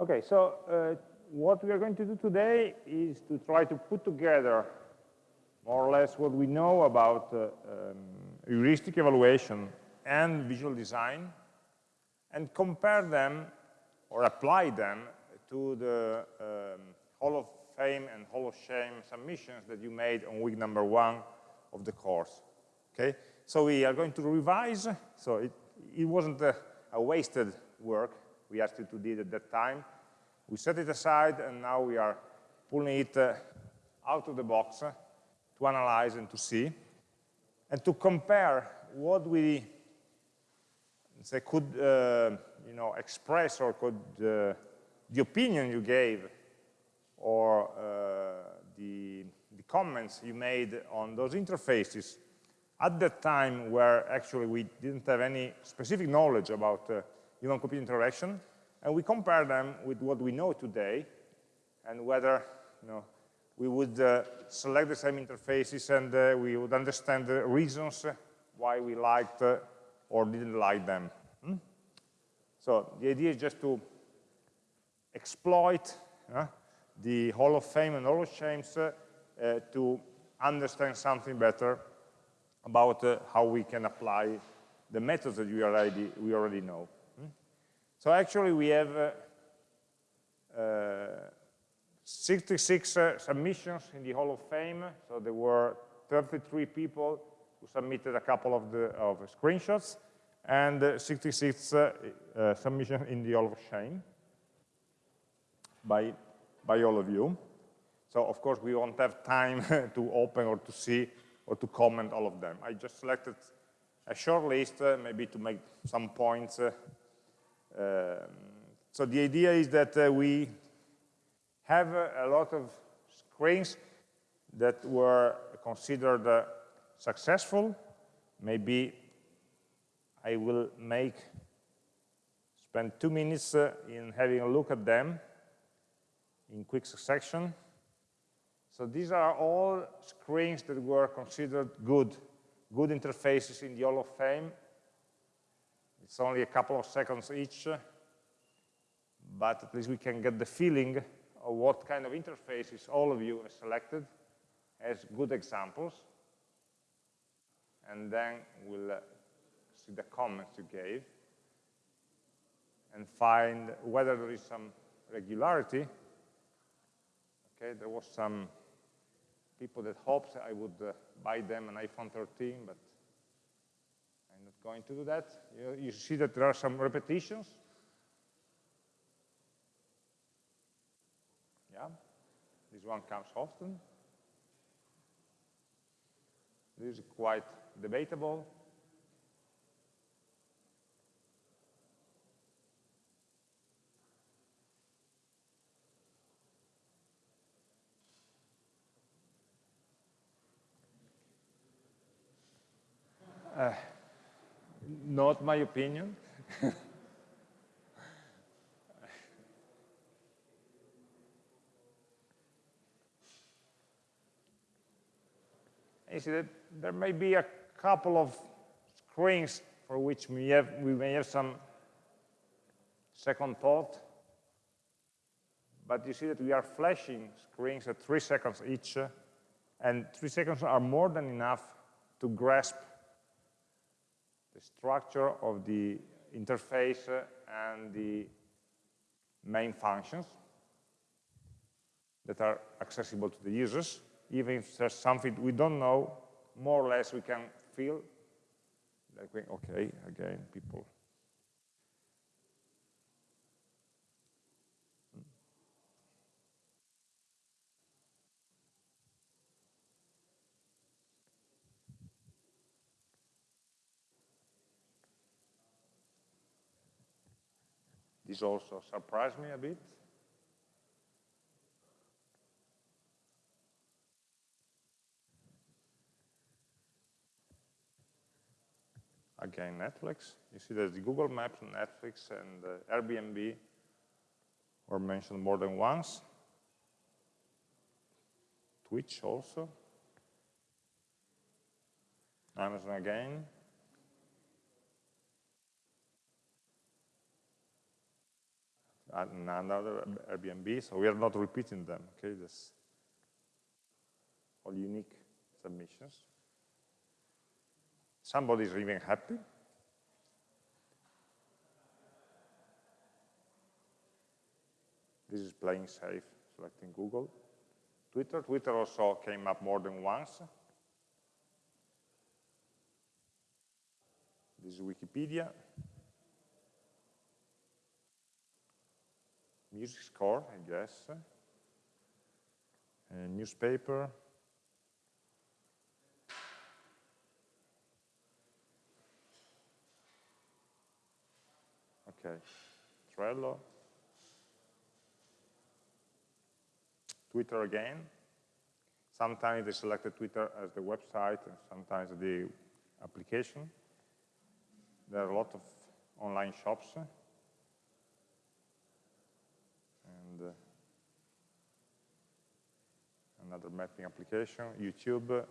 Okay, so uh, what we are going to do today is to try to put together more or less what we know about uh, um, heuristic evaluation and visual design and compare them or apply them to the um, Hall of Fame and Hall of Shame submissions that you made on week number one of the course. Okay, so we are going to revise. So it, it wasn't a, a wasted work we to do at that time. We set it aside, and now we are pulling it uh, out of the box uh, to analyze and to see, and to compare what we say could uh, you know express or could uh, the opinion you gave or uh, the, the comments you made on those interfaces at that time where actually we didn't have any specific knowledge about uh, human-computer interaction, and we compare them with what we know today, and whether you know, we would uh, select the same interfaces and uh, we would understand the reasons why we liked uh, or didn't like them. Hmm? So the idea is just to exploit uh, the Hall of Fame and Hall of Shames uh, to understand something better about uh, how we can apply the methods that we already, we already know. So actually we have uh, uh, 66 uh, submissions in the Hall of Fame, so there were 33 people who submitted a couple of, the, of screenshots, and uh, 66 uh, submissions in the Hall of Shame by, by all of you. So of course we won't have time to open or to see or to comment all of them. I just selected a short list, uh, maybe to make some points. Uh, so the idea is that uh, we have a lot of screens that were considered uh, successful. Maybe I will make spend two minutes uh, in having a look at them in quick succession. So these are all screens that were considered good, good interfaces in the Hall of Fame. It's only a couple of seconds each, but at least we can get the feeling of what kind of interfaces all of you have selected as good examples. And then we'll uh, see the comments you gave and find whether there is some regularity Okay, there was some people that hoped I would uh, buy them an iPhone 13, but going to do that. You, you see that there are some repetitions. Yeah, this one comes often. This is quite debatable. Uh, not my opinion. you see that there may be a couple of screens for which we, have, we may have some second thought, but you see that we are flashing screens at three seconds each, and three seconds are more than enough to grasp the structure of the interface and the main functions that are accessible to the users. Even if there's something we don't know, more or less we can feel like, okay, again, people This also surprised me a bit. Again, Netflix. You see that the Google Maps, Netflix, and uh, Airbnb were mentioned more than once. Twitch also. Amazon again. Another Airbnb, so we are not repeating them, okay? That's all unique submissions. Somebody is even happy. This is playing safe, selecting Google. Twitter, Twitter also came up more than once. This is Wikipedia. Music score, I guess. A newspaper. Okay, Trello. Twitter again. Sometimes they selected Twitter as the website, and sometimes the application. There are a lot of online shops. And uh, another mapping application, YouTube,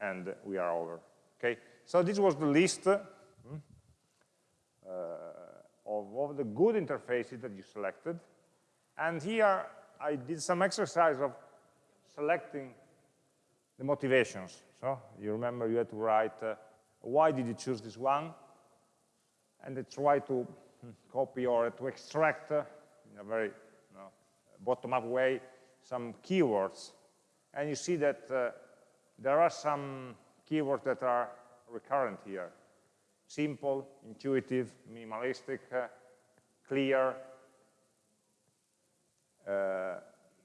and we are over. Okay, so this was the list hmm, uh, of, of the good interfaces that you selected. And here I did some exercise of selecting the motivations. So you remember you had to write, uh, why did you choose this one? And I try to hmm, copy or to extract uh, in a very you know, bottom-up way some keywords. And you see that uh, there are some keywords that are recurrent here. Simple, intuitive, minimalistic, uh, clear, uh,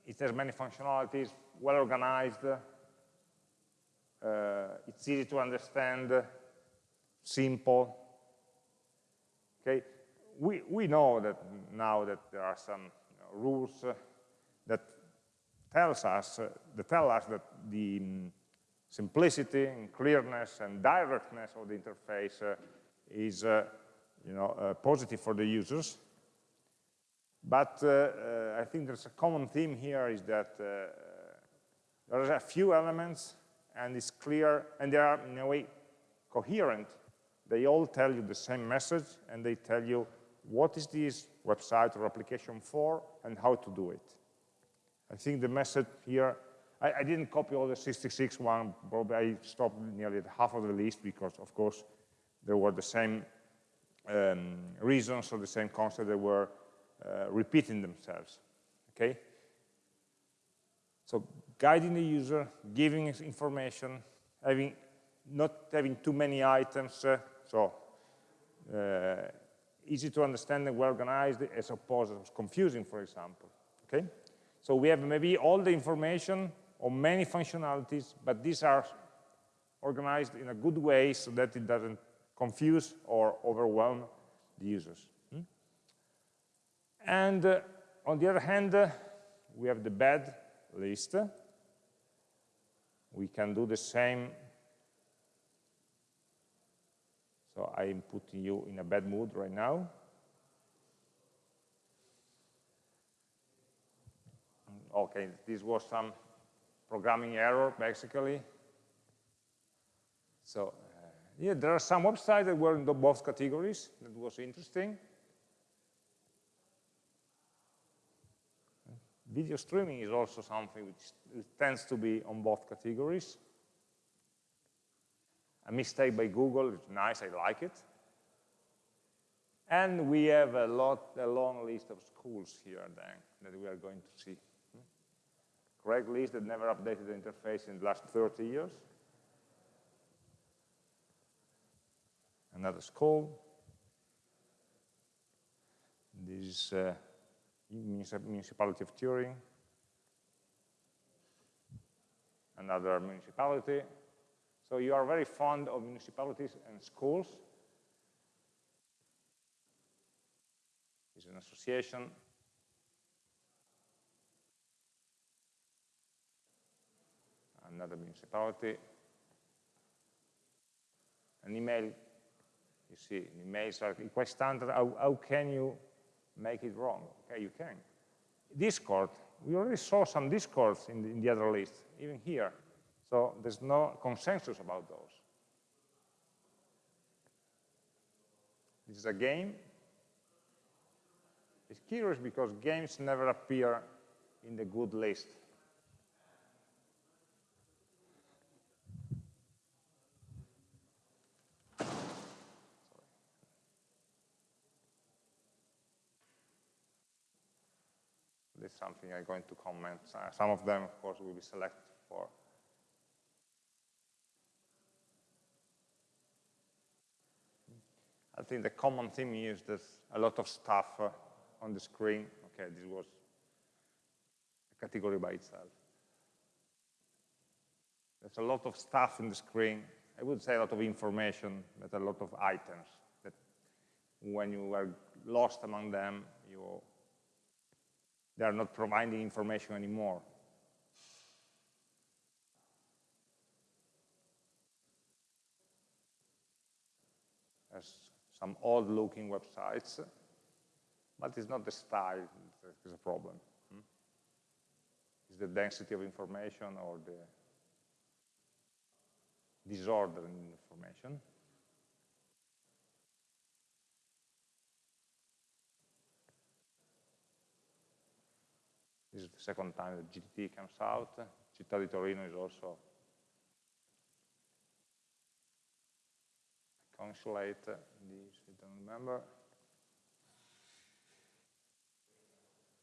it has many functionalities, well organized, uh, it's easy to understand, simple. Okay, we, we know that now that there are some you know, rules that tells us uh, that tell us that the um, simplicity and clearness and directness of the interface uh, is uh, you know positive for the users but uh, uh, I think there's a common theme here is that uh, there are a few elements and it's clear, and they are in a way coherent. They all tell you the same message and they tell you what is this website or application for and how to do it. I think the message here, I, I didn't copy all the 66 one, probably I stopped nearly half of the list because of course there were the same um, reasons or the same concept that were uh, repeating themselves, okay? So guiding the user, giving information, having not having too many items, uh, so uh, easy to understand and well organized as opposed to confusing, for example, okay? So we have maybe all the information or many functionalities, but these are organized in a good way so that it doesn't confuse or overwhelm the users. And uh, on the other hand, uh, we have the bad list. We can do the same. So I'm putting you in a bad mood right now. Okay, this was some programming error, basically. So, uh, yeah, there are some websites that were in both categories. That was interesting. Video streaming is also something which tends to be on both categories. A mistake by Google is nice, I like it. And we have a lot, a long list of schools here then that we are going to see. Craigslist that never updated the interface in the last 30 years. Another school. This is uh, municipality of Turin, another municipality. So you are very fond of municipalities and schools. It's an association. Another municipality. An email, you see, emails are quite standard. How, how can you make it wrong. Okay, you can. Discord, we already saw some discords in the, in the other list, even here. So there's no consensus about those. This is a game. It's curious because games never appear in the good list. Is something I'm going to comment. Uh, some of them, of course, will be selected for I think the common theme is there's a lot of stuff uh, on the screen. Okay, this was a category by itself. There's a lot of stuff in the screen. I would say a lot of information, but a lot of items that when you are lost among them, you they are not providing information anymore. As some old-looking websites, but it's not the style that is a problem. Hmm? It's the density of information or the disorder in information. This is the second time that GTT comes out. Città di Torino is also consulate, this I don't remember.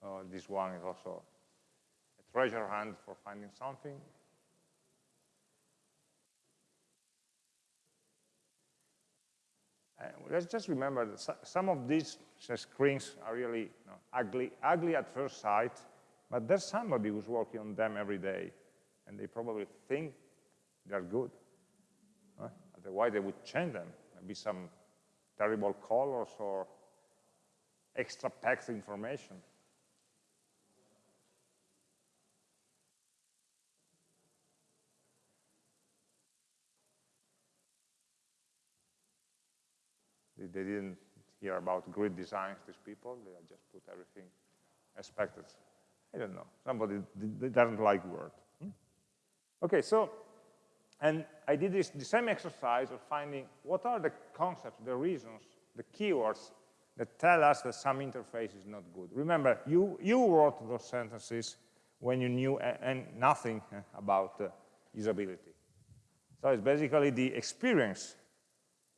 Uh, this one is also a treasure hunt for finding something. Uh, let's just remember that some of these screens are really you know, ugly, ugly at first sight, but there's somebody who's working on them every day, and they probably think they're good. Otherwise, they would change them maybe some terrible colors or extra text information. They, they didn't hear about grid designs, these people. They just put everything expected. I don't know. Somebody doesn't like Word. Hmm? Okay, so and I did this, the same exercise of finding what are the concepts, the reasons, the keywords that tell us that some interface is not good. Remember, you, you wrote those sentences when you knew and nothing about uh, usability. So it's basically the experience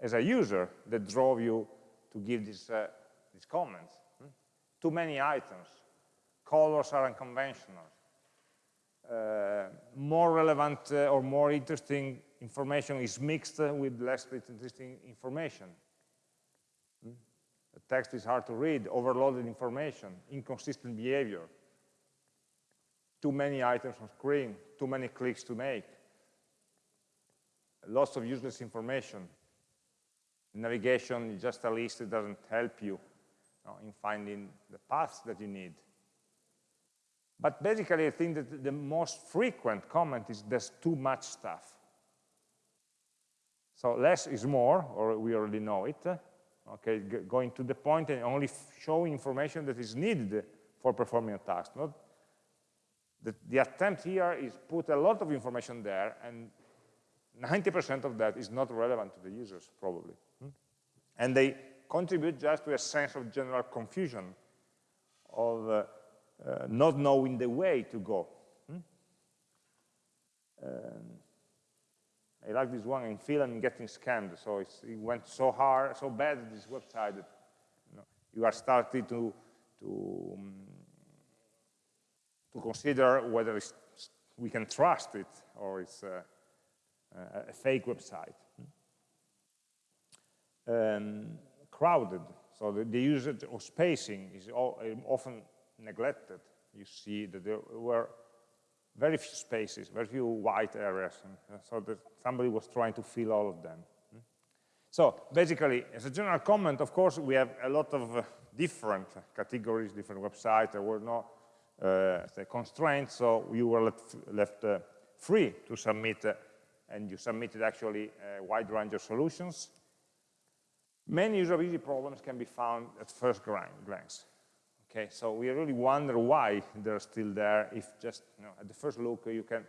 as a user that drove you to give this, uh, these comments. Hmm? Too many items. Colors are unconventional. Uh, more relevant uh, or more interesting information is mixed with less interesting information. Hmm? The text is hard to read, overloaded information, inconsistent behavior, too many items on screen, too many clicks to make, lots of useless information. Navigation is just a list, it doesn't help you, in finding the paths that you need. But basically, I think that the most frequent comment is there's too much stuff. So less is more, or we already know it. Okay, going to the point and only showing information that is needed for performing a task. Not the, the attempt here is put a lot of information there, and 90% of that is not relevant to the users, probably. And they contribute just to a sense of general confusion of uh, uh, not knowing the way to go. Hmm? Um, I like this one in film getting scammed. So it went so hard, so bad this website that you, know, you are starting to to um, to consider whether we can trust it or it's a, a fake website. Hmm? Um, crowded, so the, the usage of spacing is all, often neglected. You see that there were very few spaces, very few white areas, and so that somebody was trying to fill all of them. So basically, as a general comment, of course, we have a lot of uh, different categories, different websites. There were no uh, constraints, so you were left, left uh, free to submit, uh, and you submitted actually a wide range of solutions. Many usability problems can be found at first glance. Okay, so we really wonder why they're still there if just you know, at the first look you can,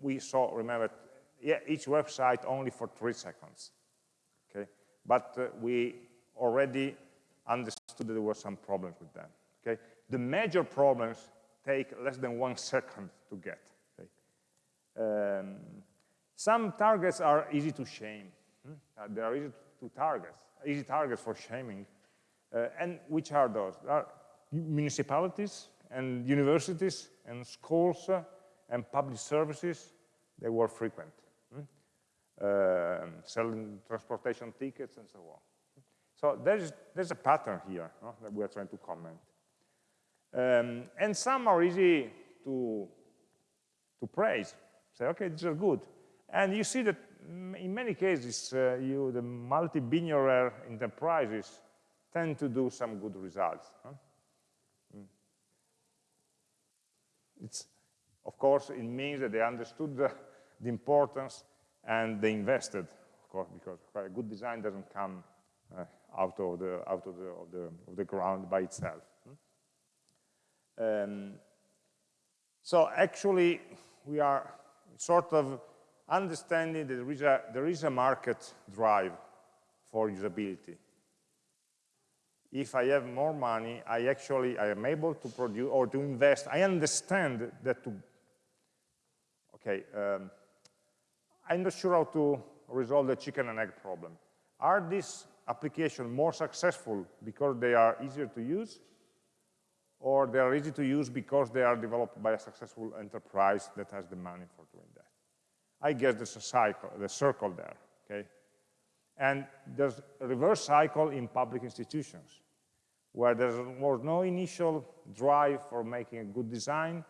we saw, remember, yeah, each website only for three seconds. Okay, but uh, we already understood that there were some problems with them. Okay? The major problems take less than one second to get. Okay? Um, some targets are easy to shame. Hmm? Uh, they are easy to target, easy targets for shaming. Uh, and which are those? There are municipalities and universities and schools uh, and public services. They were frequent. Uh, selling transportation tickets and so on. So there's, there's a pattern here no, that we are trying to comment. Um, and some are easy to, to praise. Say, okay, these are good. And you see that in many cases, uh, you, the multi-billionaire enterprises tend to do some good results. Huh? Mm. It's, of course, it means that they understood the, the importance and they invested, of course, because a good design doesn't come uh, out of the out of the, of the of the ground by itself. Hmm? Um, so actually, we are sort of understanding that there is a there is a market drive for usability. If I have more money, I actually I am able to produce or to invest. I understand that to okay. Um, I'm not sure how to resolve the chicken and egg problem. Are these applications more successful because they are easier to use, or they are easy to use because they are developed by a successful enterprise that has the money for doing that? I guess there's a cycle, the circle there, okay? And there's a reverse cycle in public institutions, where there was no initial drive for making a good design,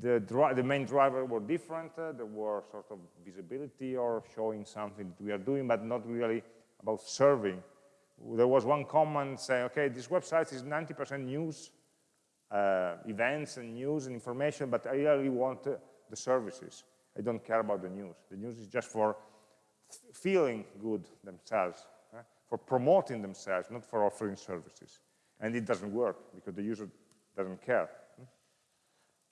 the, the, main driver were different. Uh, there were sort of visibility or showing something that we are doing, but not really about serving. There was one comment saying, okay, this website is 90% news, uh, events and news and information, but I really want uh, the services. I don't care about the news. The news is just for feeling good themselves, uh, for promoting themselves, not for offering services. And it doesn't work because the user doesn't care.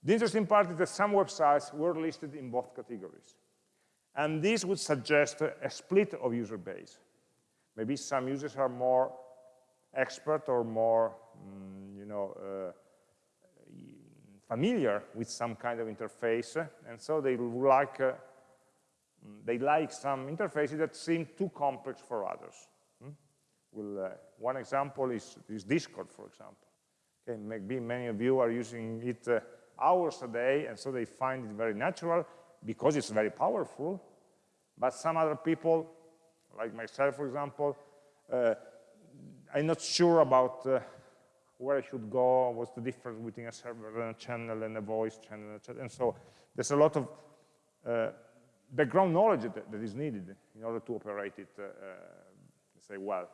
The interesting part is that some websites were listed in both categories. And this would suggest a split of user base. Maybe some users are more expert or more, mm, you know, uh, familiar with some kind of interface, and so they would like uh, they like some interfaces that seem too complex for others. Hmm? Well, uh, one example is, is Discord, for example. Okay, maybe many of you are using it uh, hours a day, and so they find it very natural because it's very powerful. But some other people, like myself, for example, uh, I'm not sure about uh, where I should go, what's the difference between a server and a channel and a voice channel, and so there's a lot of uh, background knowledge that, that is needed in order to operate it, uh, uh, say, well.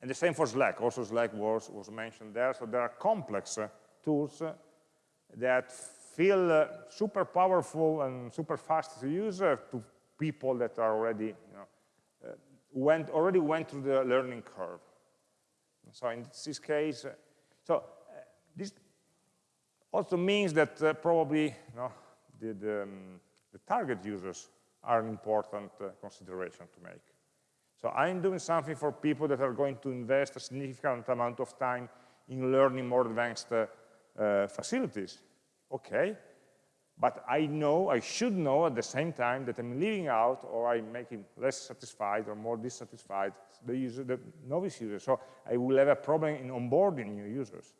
And the same for Slack. Also, Slack was, was mentioned there. So there are complex uh, tools that feel uh, super powerful and super fast to use uh, to people that are already, you know, uh, went, already went through the learning curve. So in this case, uh, so uh, this also means that uh, probably you know, the, the, um, the, target users are an important consideration to make. So I'm doing something for people that are going to invest a significant amount of time in learning more advanced uh, facilities. Okay, but I know, I should know at the same time that I'm leaving out or I'm making less satisfied or more dissatisfied the user, the novice user. So I will have a problem in onboarding new users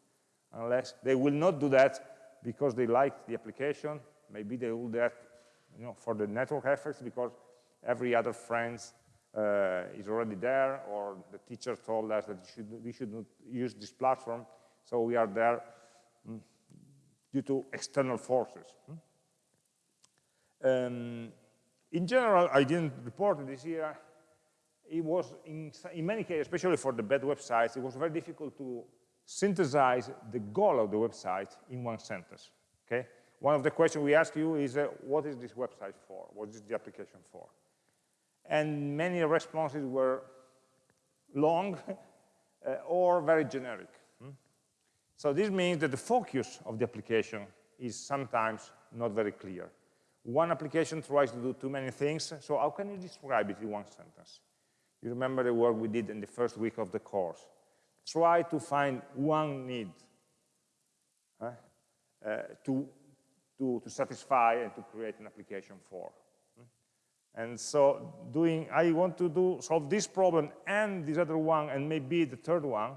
unless they will not do that because they like the application. Maybe they will do that you know, for the network effects because every other friend uh, is already there or the teacher told us that should, we should not use this platform. So we are there Mm, due to external forces. Mm. Um, in general, I didn't report this year. It was, in, in many cases, especially for the bad websites, it was very difficult to synthesize the goal of the website in one sentence. Okay? One of the questions we ask you is, uh, what is this website for? What is the application for? And many responses were long uh, or very generic. So this means that the focus of the application is sometimes not very clear. One application tries to do too many things, so how can you describe it in one sentence? You remember the work we did in the first week of the course. try to find one need uh, to, to, to satisfy and to create an application for. And so doing, I want to do solve this problem and this other one and maybe the third one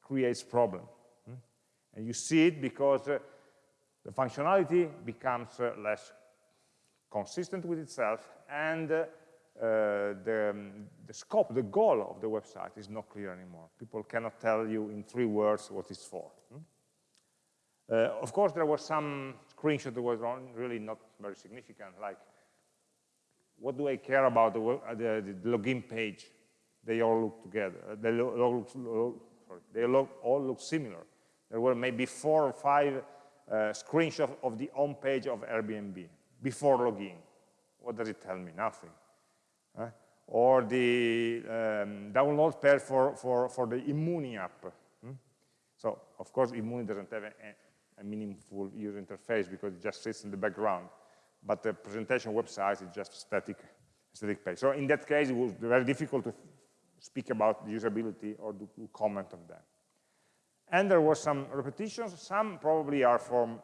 creates problem. And you see it because uh, the functionality becomes uh, less consistent with itself and uh, the, um, the scope, the goal of the website is not clear anymore. People cannot tell you in three words what it's for. Uh, of course, there was some screenshot that was really not very significant, like what do I care about the, the, the login page? They all look together. Uh, they, lo look, they all look similar. There were maybe four or five uh, screenshots of the home page of Airbnb before login. What does it tell me? Nothing. Uh, or the um, download pair for, for, for the Immuni app. Hmm? So, of course, Immuni doesn't have a, meaningful user interface because it just sits in the background. But the presentation website is just static, static page. So in that case, it was very difficult to speak about the usability or to comment on that. And there were some repetitions. Some probably are from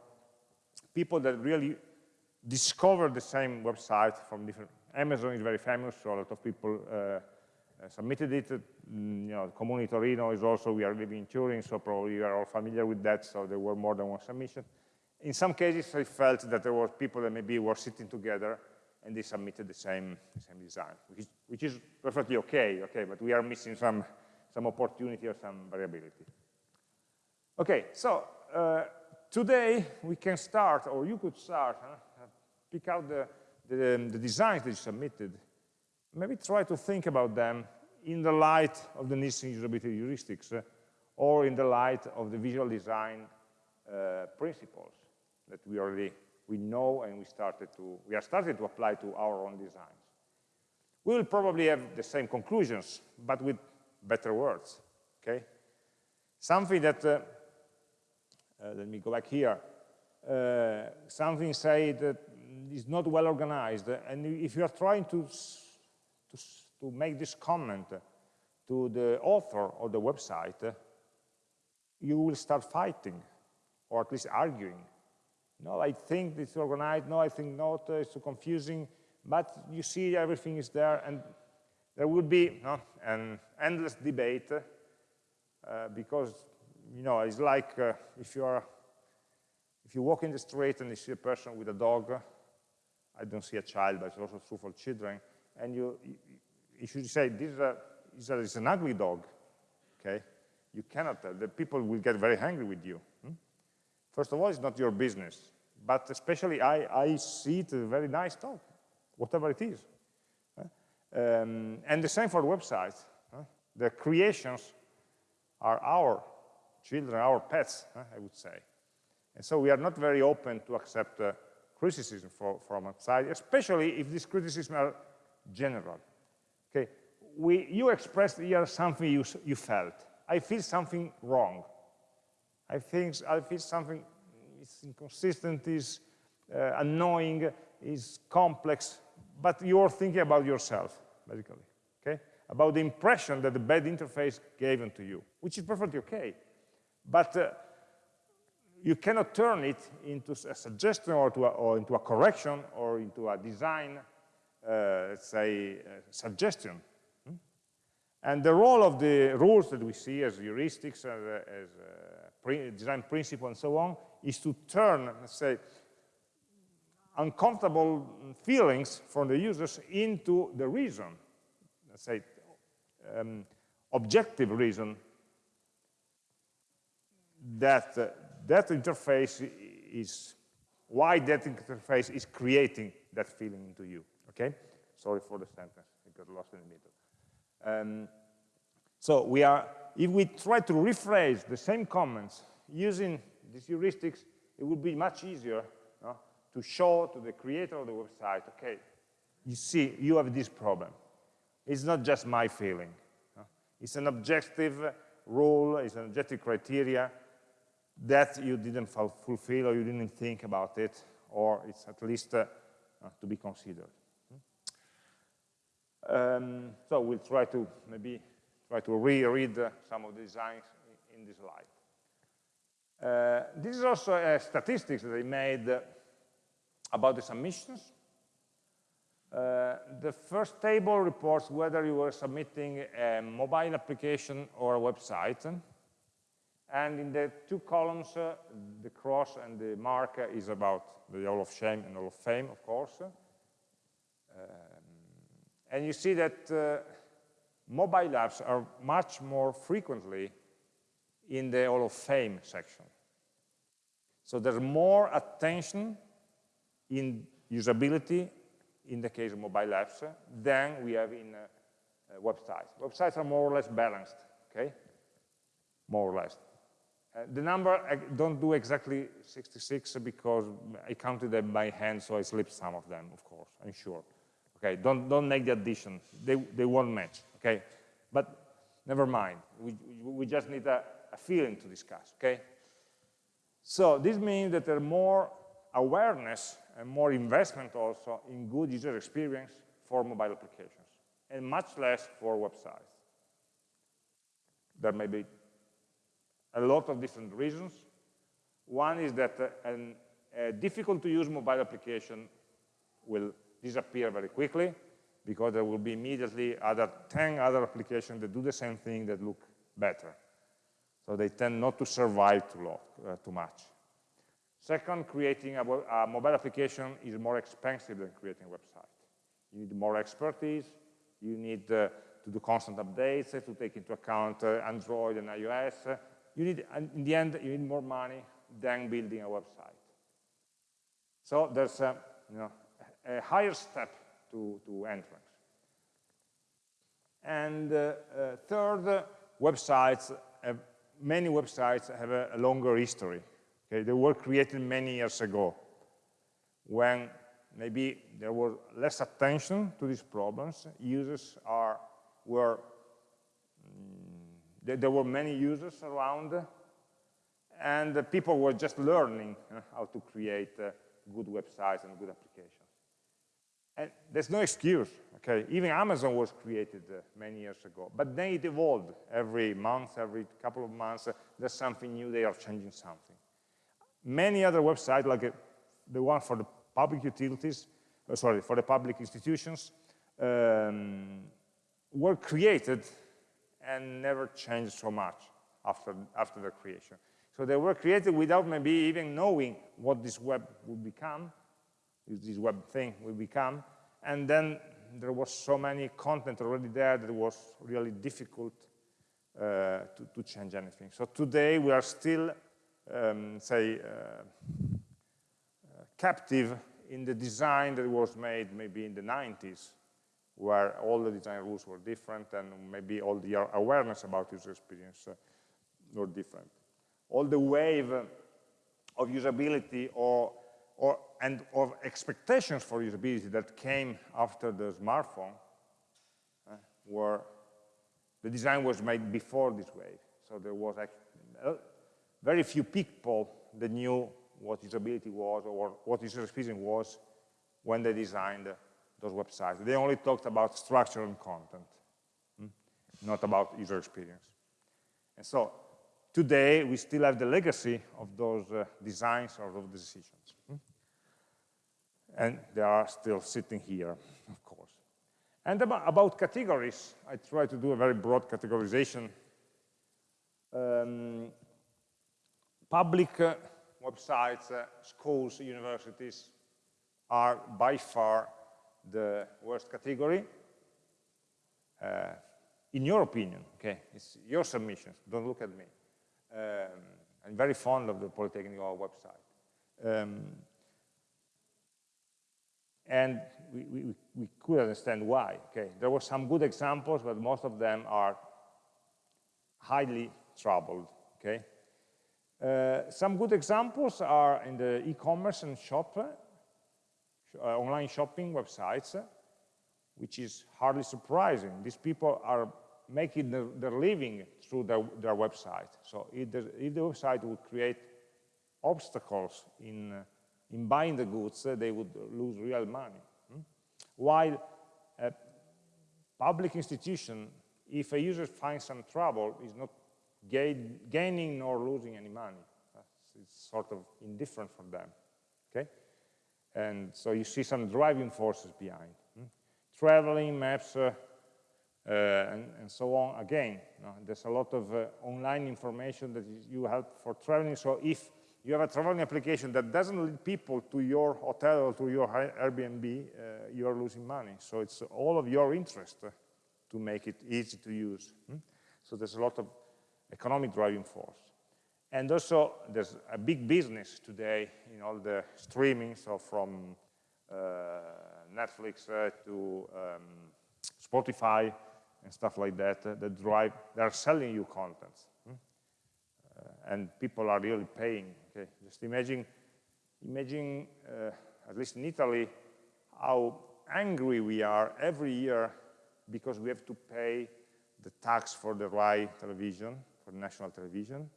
people that really discovered the same website from different. Amazon is very famous, so a lot of people uh submitted it. Mm, you know, Comuni Torino is also, we are living in Turin, so probably you are all familiar with that, so there were more than one submission. In some cases, I felt that there were people that maybe were sitting together and they submitted the same, the same design, which is, which is perfectly okay, okay, but we are missing some, some opportunity or some variability. Okay, so uh, today we can start, or you could start, huh? pick out the, the, the, designs that you submitted, maybe try to think about them in the light of the Nielsen usability heuristics uh, or in the light of the visual design uh, principles that we already we know and we started to we are starting to apply to our own designs. We will probably have the same conclusions, but with better words. Okay, something that uh, uh, let me go back here. Uh, something say that is not well organized, and if you are trying to to, to make this comment to the author of the website, you will start fighting, or at least arguing no, I think it's organized. No, I think not. Uh, it's too confusing. But you see, everything is there, and there will be no, an endless debate uh, because you know it's like uh, if you are if you walk in the street and you see a person with a dog. I don't see a child, but it's also true for children. And you, you you say this is, a, is, an ugly dog, okay, you cannot. Uh, the people will get very angry with you. Hmm? First of all, it's not your business but especially I, I see it a very nice dog, whatever it is. Um, and the same for websites. The creations are our children, our pets, I would say. And so we are not very open to accept uh, criticism for, from outside, especially if these criticisms are general. Okay, we, you expressed here something you, you felt. I feel something wrong. I think I feel something it's inconsistent, is uh, annoying, is complex, but you're thinking about yourself, basically, okay? About the impression that the bad interface gave to you, which is perfectly okay. But uh, you cannot turn it into a suggestion or, a, or, into a correction or into a design, let's say, uh, suggestion. Hmm? And the role of the rules that we see as heuristics, as, as uh, design principle and so on, is to turn, let's say, uncomfortable feelings from the users into the reason, let's say, um, objective reason that uh, that interface is, why that interface is creating that feeling into you, okay? Sorry for the sentence, it got lost in the middle. Um, so we are, if we try to rephrase the same comments using these heuristics, it would be much easier no, to show to the creator of the website, okay, you see, you have this problem. It's not just my feeling. No? It's an objective rule, it's an objective criteria that you didn't fulfill or you didn't think about it, or it's at least uh, to be considered. Um, so we'll try to maybe try to reread uh, some of the designs in, this slide. Uh, this is also a statistics that I made uh, about the submissions. Uh, the first table reports whether you were submitting a mobile application or a website. And in the two columns, uh, the cross and the mark is about the Hall of Shame and Hall of Fame, of course. And you see that uh, mobile apps are much more frequently in the Hall of Fame section. So there's more attention in usability in the case of mobile apps than we have in uh, uh, websites. Websites are more or less balanced, okay? More or less. Uh, the number, I don't do exactly 66 because I counted them by hand, so I slipped some of them, of course, I'm sure. Okay, don't, don't make the addition. They, they won't match, okay? But never mind. We, we just need a, a feeling to discuss, okay? So this means that there's more awareness and more investment also in good user experience for mobile applications, and much less for websites. There may be a lot of different reasons. One is that uh, a difficult to use mobile application will disappear very quickly because there will be immediately other 10 other applications that do the same thing that look better. So they tend not to survive too, long, uh, too much. Second, creating a, a, mobile application is more expensive than creating a website. You need more expertise, you need uh, to do constant updates, uh, to take into account uh, Android and iOS. You need, in the end, you need more money than building a website. So there's you know, a higher step to, to entrance. And uh, uh, third, websites, have, many websites have a, a longer history. Okay, they were created many years ago when maybe there was less attention to these problems. Users are, were, mm, there were many users around, and people were just learning uh, how to create uh, good websites and good applications. And there's no excuse, okay? Even Amazon was created uh, many years ago, but then it evolved every month, every couple of months, uh, there's something new, they are changing something. Many other websites, like uh, the one for the public utilities, uh, sorry, for the public institutions, um, were created and never changed so much after, after their creation. So they were created without maybe even knowing what this web would become, this web thing will become. And then there was so many content already there that it was really difficult uh, to, to, change anything. So today we are still, um, say, uh, uh, captive in the design that was made maybe in the 90s, where all the design rules were different and maybe all the awareness about user experience uh, were different. All the wave of usability or or, and of expectations for usability that came after the smartphone uh, were, the design was made before this wave. So there was uh, very few people that knew what usability was or what user experience was when they designed those websites. They only talked about structure and content, hmm? not about user experience. And so today, we still have the legacy of those uh, designs or of decisions. And they are still sitting here, of course. And about categories, I try to do a very broad categorization. Um, public uh, websites, uh, schools, universities are by far the worst category. Uh, in your opinion, okay, it's your submissions, don't look at me. Um, I'm very fond of the Polytechnic website. Um, and we, we, we could understand why. Okay, there were some good examples, but most of them are highly troubled. Okay, uh, some good examples are in the e-commerce and shop, uh, online shopping websites, which is hardly surprising. These people are making their, their living through their, their website. So if the, if the website would create obstacles in uh, in buying the goods, they would lose real money. Hmm? While a public institution if a user finds some trouble, is not gain, gaining nor losing any money. It's sort of indifferent for them, okay? And so you see some driving forces behind. Hmm? Traveling, maps, uh, uh, and, and, so on. Again, you know, there's a lot of uh, online information that you have for traveling. So if you have a traveling application that doesn't lead people to your hotel or to your Airbnb, uh, you're losing money. So it's all of your interest to make it easy to use. Hmm? So there's a lot of economic driving force. And also, there's a big business today in all the streaming, so from uh, Netflix uh, to um, Spotify and stuff like that, uh, that drive, they're selling you content. Hmm? Uh, and people are really paying. Okay? Just imagine, imagine uh, at least in Italy, how angry we are every year because we have to pay the tax for the RAI television, for national television,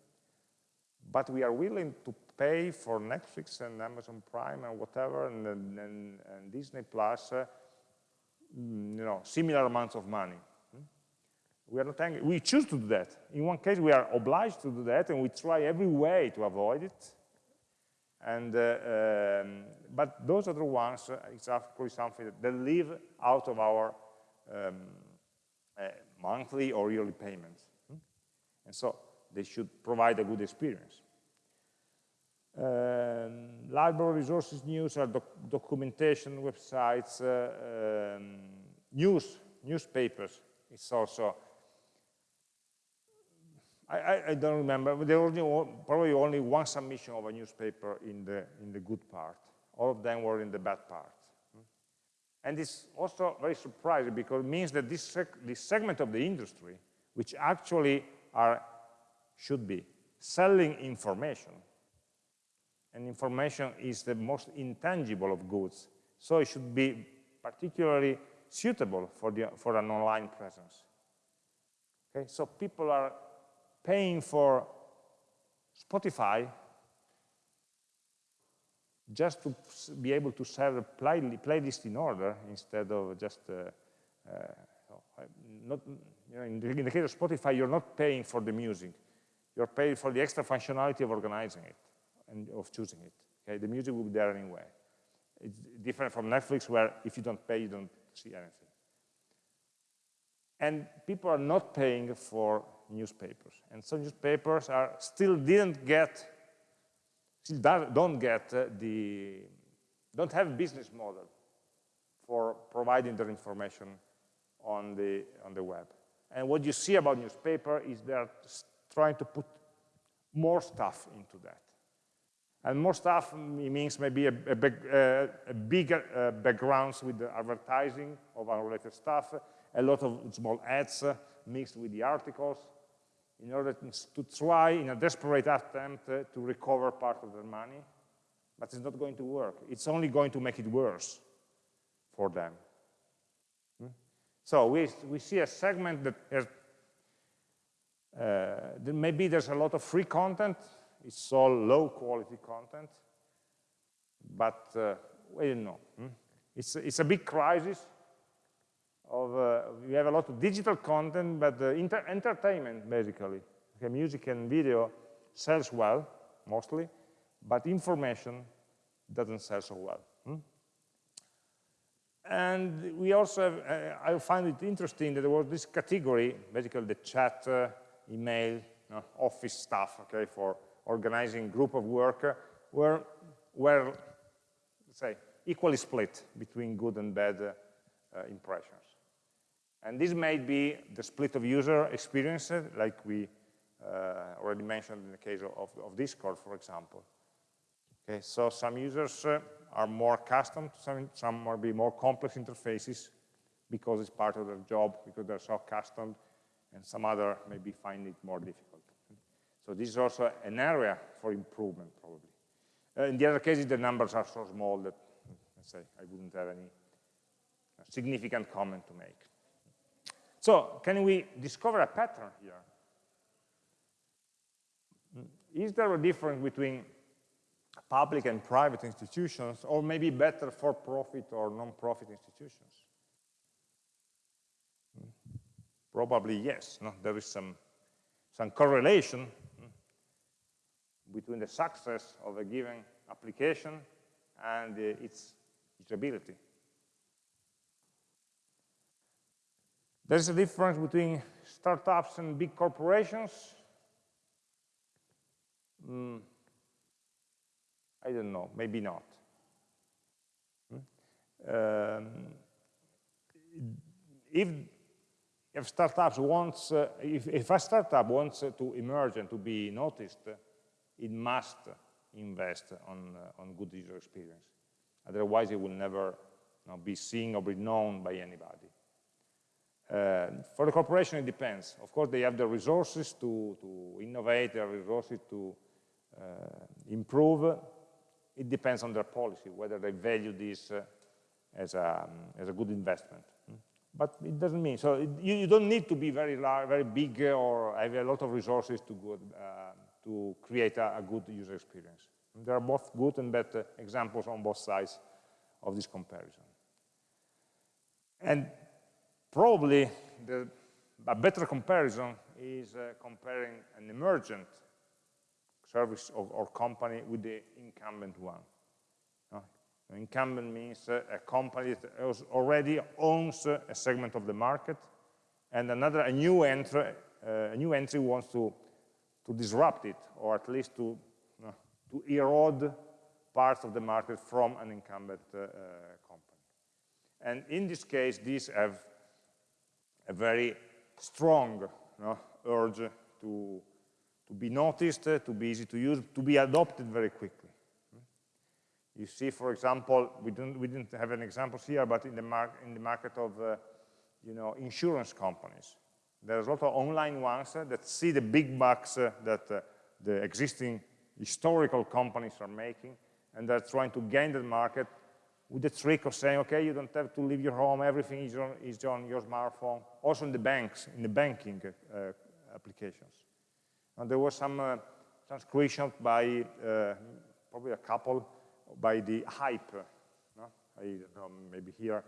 but we are willing to pay for Netflix and Amazon Prime and whatever, and, and, and Disney Plus, uh, you know, similar amounts of money. We are not angry. We choose to do that. In one case, we are obliged to do that, and we try every way to avoid it. And, uh, um, but those other ones, uh, it's actually something that they live out of our um, uh, monthly or yearly payments. Hmm? And so they should provide a good experience. Um, library resources news are doc documentation websites, uh, um, news, newspapers. It's also, I, I, I don't remember, but there was probably only one submission of a newspaper in the, in the good part. All of them were in the bad part. And it's also very surprising because it means that this, this segment of the industry, which actually are, should be selling information, and information is the most intangible of goods, so it should be particularly suitable for, the, for an online presence. Okay, so people are paying for Spotify just to be able to serve a play, playlist in order instead of just, uh, uh, not, you know, in the, in the case of Spotify, you're not paying for the music. You're paying for the extra functionality of organizing it and of choosing it. Okay, the music will be there anyway. It's different from Netflix where if you don't pay, you don't see anything. And people are not paying for newspapers. And some newspapers are still didn't get still don't get uh, the, don't have business model for providing their information on the, on the web. And what you see about newspaper is they're trying to put more stuff into that. And more stuff means maybe a, a, big, uh, a bigger uh, backgrounds with the advertising of unrelated stuff, a lot of small ads uh, mixed with the articles, in order to try in a desperate attempt uh, to recover part of their money, but it's not going to work. It's only going to make it worse for them. Hmm? So we, we see a segment that has, uh, maybe there's a lot of free content, it's all low quality content, but uh, we don't know. Hmm? It's, it's a big crisis, of, uh, we have a lot of digital content, but uh, entertainment, basically. Okay, music and video sells well, mostly, but information doesn't sell so well. Hmm? And we also have, uh, I find it interesting that there was this category, basically the chat, uh, email, you know, office stuff, okay, for organizing group of work, uh, were, were, let's say, equally split between good and bad uh, impressions. And this may be the split of user experiences, like we uh, already mentioned in the case of, of, Discord, for example. Okay, so some users uh, are more accustomed to some, some might be more complex interfaces because it's part of their job, because they're so accustomed, and some other maybe find it more difficult. So this is also an area for improvement, probably. Uh, in the other cases, the numbers are so small that, let's say, I wouldn't have any significant comment to make. So can we discover a pattern here? Is there a difference between public and private institutions, or maybe better for-profit or non-profit institutions? Probably yes. No? There is some, some correlation hmm, between the success of a given application and uh, its usability. There's a difference between startups and big corporations. Mm, I don't know, maybe not. Hmm? Um, if, if startups wants, uh, if, if a startup wants uh, to emerge and to be noticed, uh, it must invest on, uh, on good user experience. Otherwise, it will never you know, be seen or be known by anybody. Uh, for the corporation, it depends. Of course, they have the resources to, to innovate, the resources to uh, improve. It depends on their policy, whether they value this uh, as, a, um, as a good investment. Hmm? But it doesn't mean, so it, you, you, don't need to be very large, very big or have a lot of resources to, uh, to create a, a, good user experience. And there are both good and bad examples on both sides of this comparison. And Probably the, a better comparison is uh, comparing an emergent service or, or, company with the incumbent one. Uh, incumbent means uh, a company that already owns uh, a segment of the market, and another a new entry, uh, a new entry wants to to disrupt it, or at least to to erode parts of the market from an incumbent uh, company. And in this case, these have a very strong no, urge to, to be noticed, to be easy to use, to be adopted very quickly. You see, for example, we didn't, we didn't have an example here, but in the, mar in the market of uh, you know, insurance companies, there's a lot of online ones uh, that see the big bucks uh, that uh, the existing historical companies are making, and they're trying to gain the market with the trick of saying, okay, you don't have to leave your home, everything is on, is on your smartphone, also in the banks, in the banking uh, applications. And there was some, uh, screenshot by uh, probably a couple by the Hype. No? I don't know, maybe here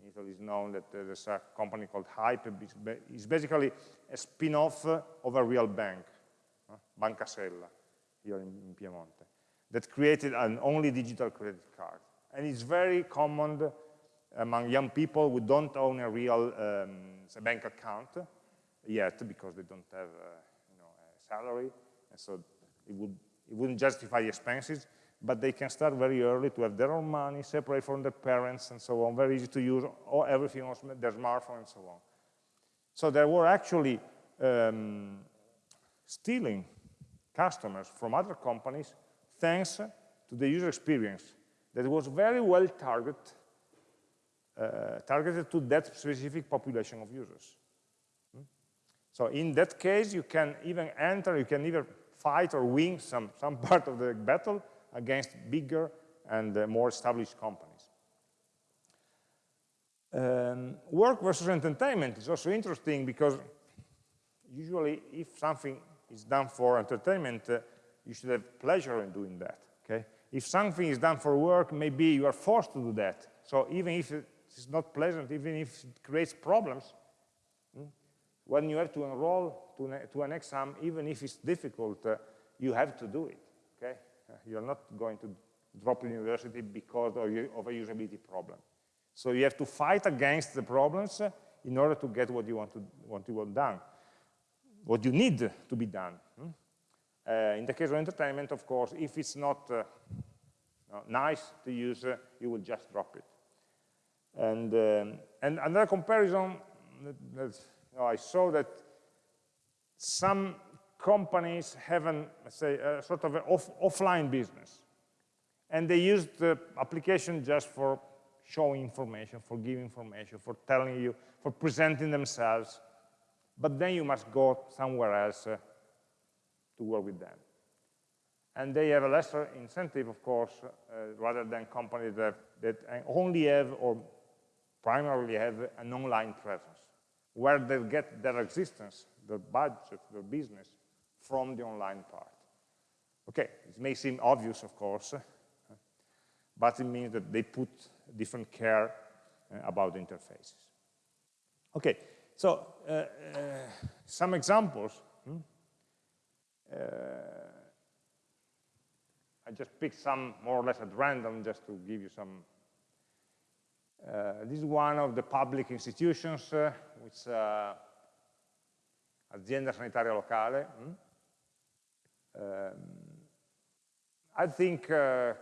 in Italy is known that there's a company called Hype. It's basically a spin-off of a real bank, no? Banca Sella, here in, in Piemonte, that created an only digital credit card and it's very common among young people who don't own a real um, bank account yet because they don't have uh, you know, a salary, and so it, would, it wouldn't justify the expenses, but they can start very early to have their own money, separate from their parents and so on, very easy to use, or everything on their smartphone and so on. So there were actually um, stealing customers from other companies thanks to the user experience that was very well target, uh, targeted to that specific population of users. Hmm? So in that case, you can even enter, you can either fight or win some, some part of the battle against bigger and uh, more established companies. Um, work versus entertainment is also interesting because usually if something is done for entertainment, uh, you should have pleasure in doing that, okay? If something is done for work, maybe you are forced to do that. So even if it's not pleasant, even if it creates problems, hmm, when you have to enroll to, to an exam, even if it's difficult, uh, you have to do it, okay? Uh, you're not going to drop university because of, of, a usability problem. So you have to fight against the problems uh, in order to get what you want to want to want done, what you need to be done. Hmm? Uh, in the case of entertainment, of course, if it's not uh, nice to use, uh, you will just drop it. And, um, and another comparison, that, you know, I saw that some companies have an, say, a sort of an off, offline business. And they use the application just for showing information, for giving information, for telling you, for presenting themselves. But then you must go somewhere else uh, to work with them. And they have a lesser incentive, of course, uh, rather than companies that, that only have or primarily have an online presence, where they get their existence, their budget, their business from the online part. Okay, it may seem obvious, of course, but it means that they put different care uh, about interfaces. Okay, so uh, uh, some examples. Hmm? Uh, I just picked some more or less at random just to give you some. Uh, this is one of the public institutions, uh, which Azienda Sanitaria Locale. Hmm? Um, I think uh,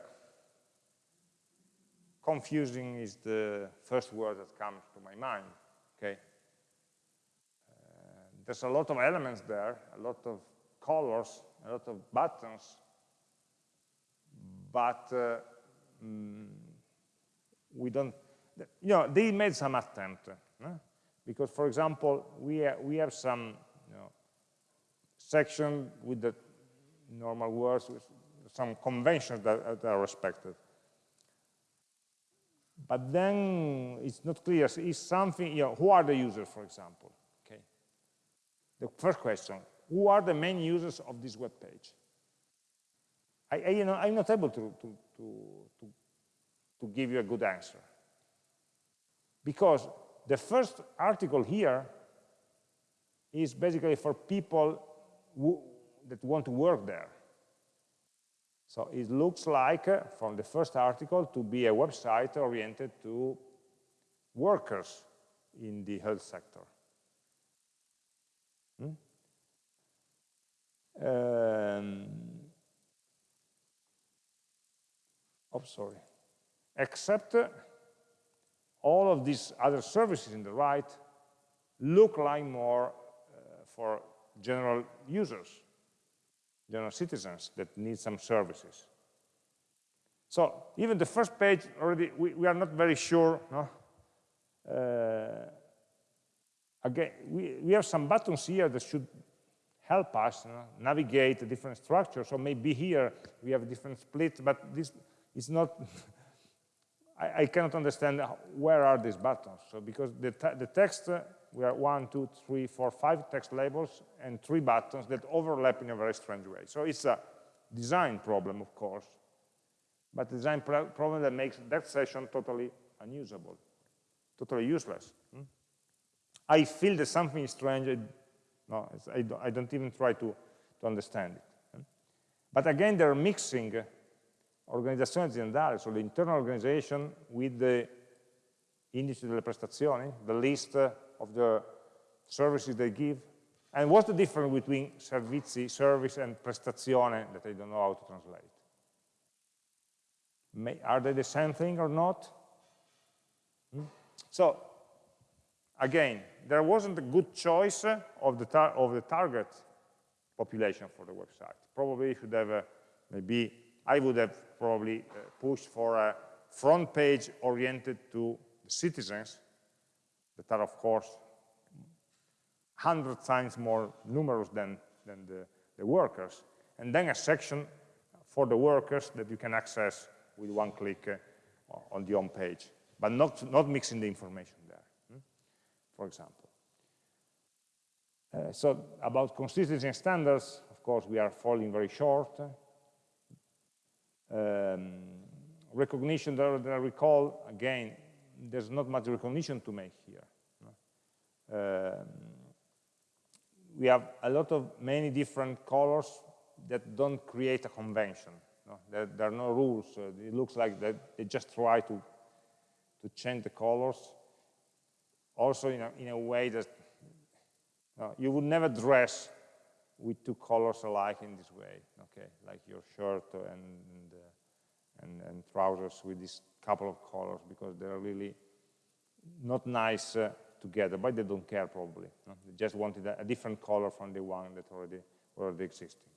confusing is the first word that comes to my mind, okay? Uh, there's a lot of elements there, a lot of colors, a lot of buttons, but uh, mm, we don't, you know, they made some attempt, because for example, we, ha we have some you know, section with the normal words, with some conventions that, that are respected. But then it's not clear, is something, you know, who are the users, for example? Okay. The first question, who are the main users of this web page? I, I, you know, I'm not able to, to, to, to, to give you a good answer. Because the first article here is basically for people who, that want to work there. So it looks like, uh, from the first article, to be a website oriented to workers in the health sector. Hmm? Um, oh, sorry. Except all of these other services in the right look like more uh, for general users general citizens that need some services. So even the first page already, we, we are not very sure. No? Uh, again, we, we have some buttons here that should help us navigate different structures. So maybe here we have different split, but this is not, I, I, cannot understand where are these buttons. So because the, the text we have one, two, three, four, five text labels and three buttons that overlap in a very strange way. So it's a design problem, of course, but design problem that makes that session totally unusable, totally useless. Hmm? I feel that something is strange. No, I don't, I don't, even try to, to understand it. But again, they're mixing organizzazione aziendale, so the internal organization with the indice delle prestazioni, the list of the services they give? And what's the difference between servizi, service, and prestazione that I don't know how to translate? May, are they the same thing or not? Hmm? So, again, there wasn't a good choice of the, of the target population for the website. Probably should have, a, maybe, I would have probably uh, pushed for a front page oriented to the citizens that are, of course, 100 times more numerous than, than the, the workers. And then a section for the workers that you can access with one click uh, on the home page, but not, not mixing the information? For example. Uh, so about consistency and standards, of course, we are falling very short. Um, recognition that, that I recall, again, there's not much recognition to make here. Um, we have a lot of many different colors that don't create a convention. No? There, there, are no rules. Uh, it looks like they just try to, to change the colors. Also in a, in a way that you would never dress with two colors alike in this way, okay? Like your shirt and, and, uh, and, and trousers with this couple of colors because they're really not nice uh, together, but they don't care probably. No? They just wanted a, a, different color from the one that already already existed.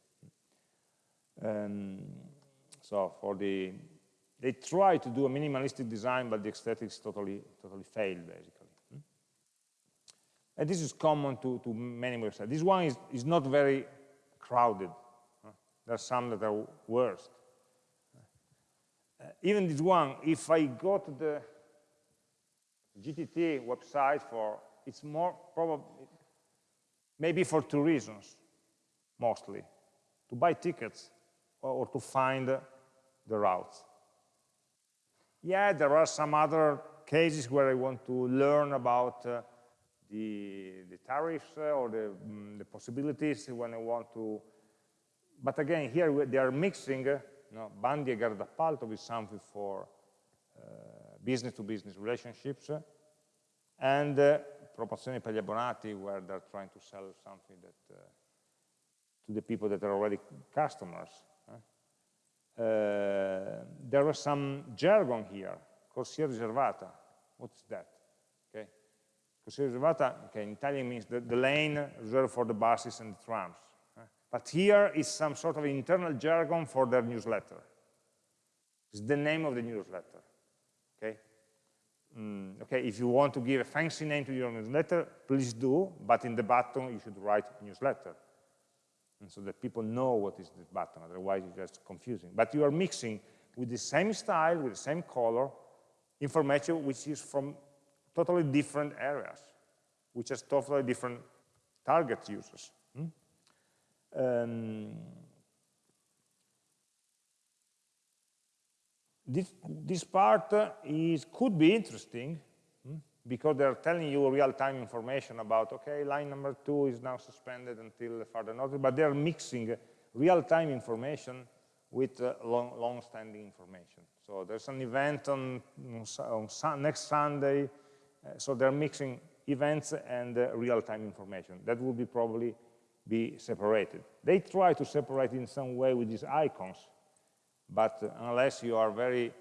Um, so for the, they try to do a minimalistic design, but the aesthetics totally totally failed basically. And this is common to, to many websites. This one is, is not very crowded. There are some that are worse. Uh, even this one, if I go to the GTT website for, it's more probably, maybe for two reasons, mostly. To buy tickets or, or to find the routes. Yeah, there are some other cases where I want to learn about uh, the, the tariffs uh, or the, mm, the possibilities when I want to, but again, here they are mixing uh, you know, bandi e gara d'appalto with something for business-to-business uh, -business relationships, and uh, promozioni per gli abbonati where they're trying to sell something that to the people that are already customers. Uh, there was some jargon here, corsia riservata. What's that? Riservata, okay, in Italian means the, the lane reserved for the buses and the trams. Uh, but here is some sort of internal jargon for their newsletter. It's the name of the newsletter. Okay. Mm, okay, if you want to give a fancy name to your newsletter, please do, but in the button you should write newsletter and so that people know what is the button, otherwise it's just confusing. But you are mixing with the same style, with the same color, information which is from totally different areas, which has totally different target users. Hmm? Um, this, this part is, could be interesting because they're telling you real-time information about, okay, line number two is now suspended until further notice, but they're mixing real-time information with uh, long-standing long information. So there's an event on, on next Sunday, uh, so they're mixing events and uh, real-time information. That will be probably be separated. They try to separate in some way with these icons, but uh, unless you are very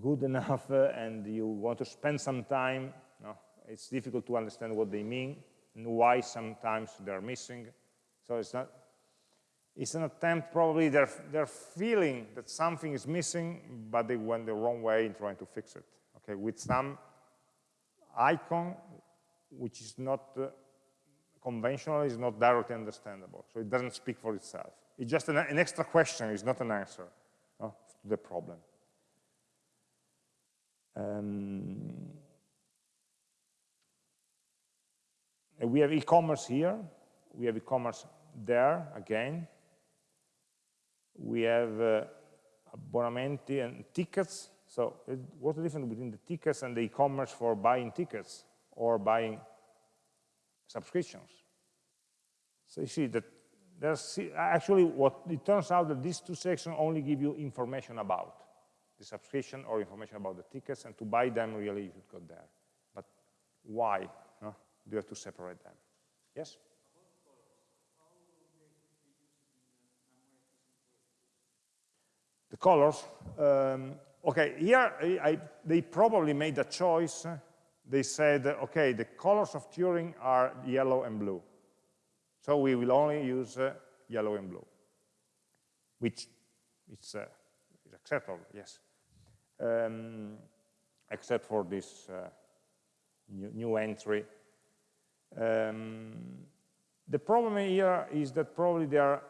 good enough uh, and you want to spend some time, it's difficult to understand what they mean and why sometimes they're missing. So it's not, it's an attempt, probably they're, they're feeling that something is missing, but they went the wrong way in trying to fix it. Okay, with some icon, which is not uh, conventional, is not directly understandable. So it doesn't speak for itself. It's just an, an extra question, it's not an answer to the problem. Um, we have e-commerce here. We have e-commerce there again. We have uh, abbonamenti and tickets. So what's the difference between the tickets and the e-commerce for buying tickets or buying subscriptions? So you see that there's actually what it turns out that these two sections only give you information about the subscription or information about the tickets, and to buy them, really, you should go there. But why no? do you have to separate them? Yes? The colors, um, okay, here I, I, they probably made a choice. They said, okay, the colors of Turin are yellow and blue. So we will only use uh, yellow and blue, which is, uh, acceptable, yes um, except for this uh, new, new, entry. Um, the problem here is that probably there are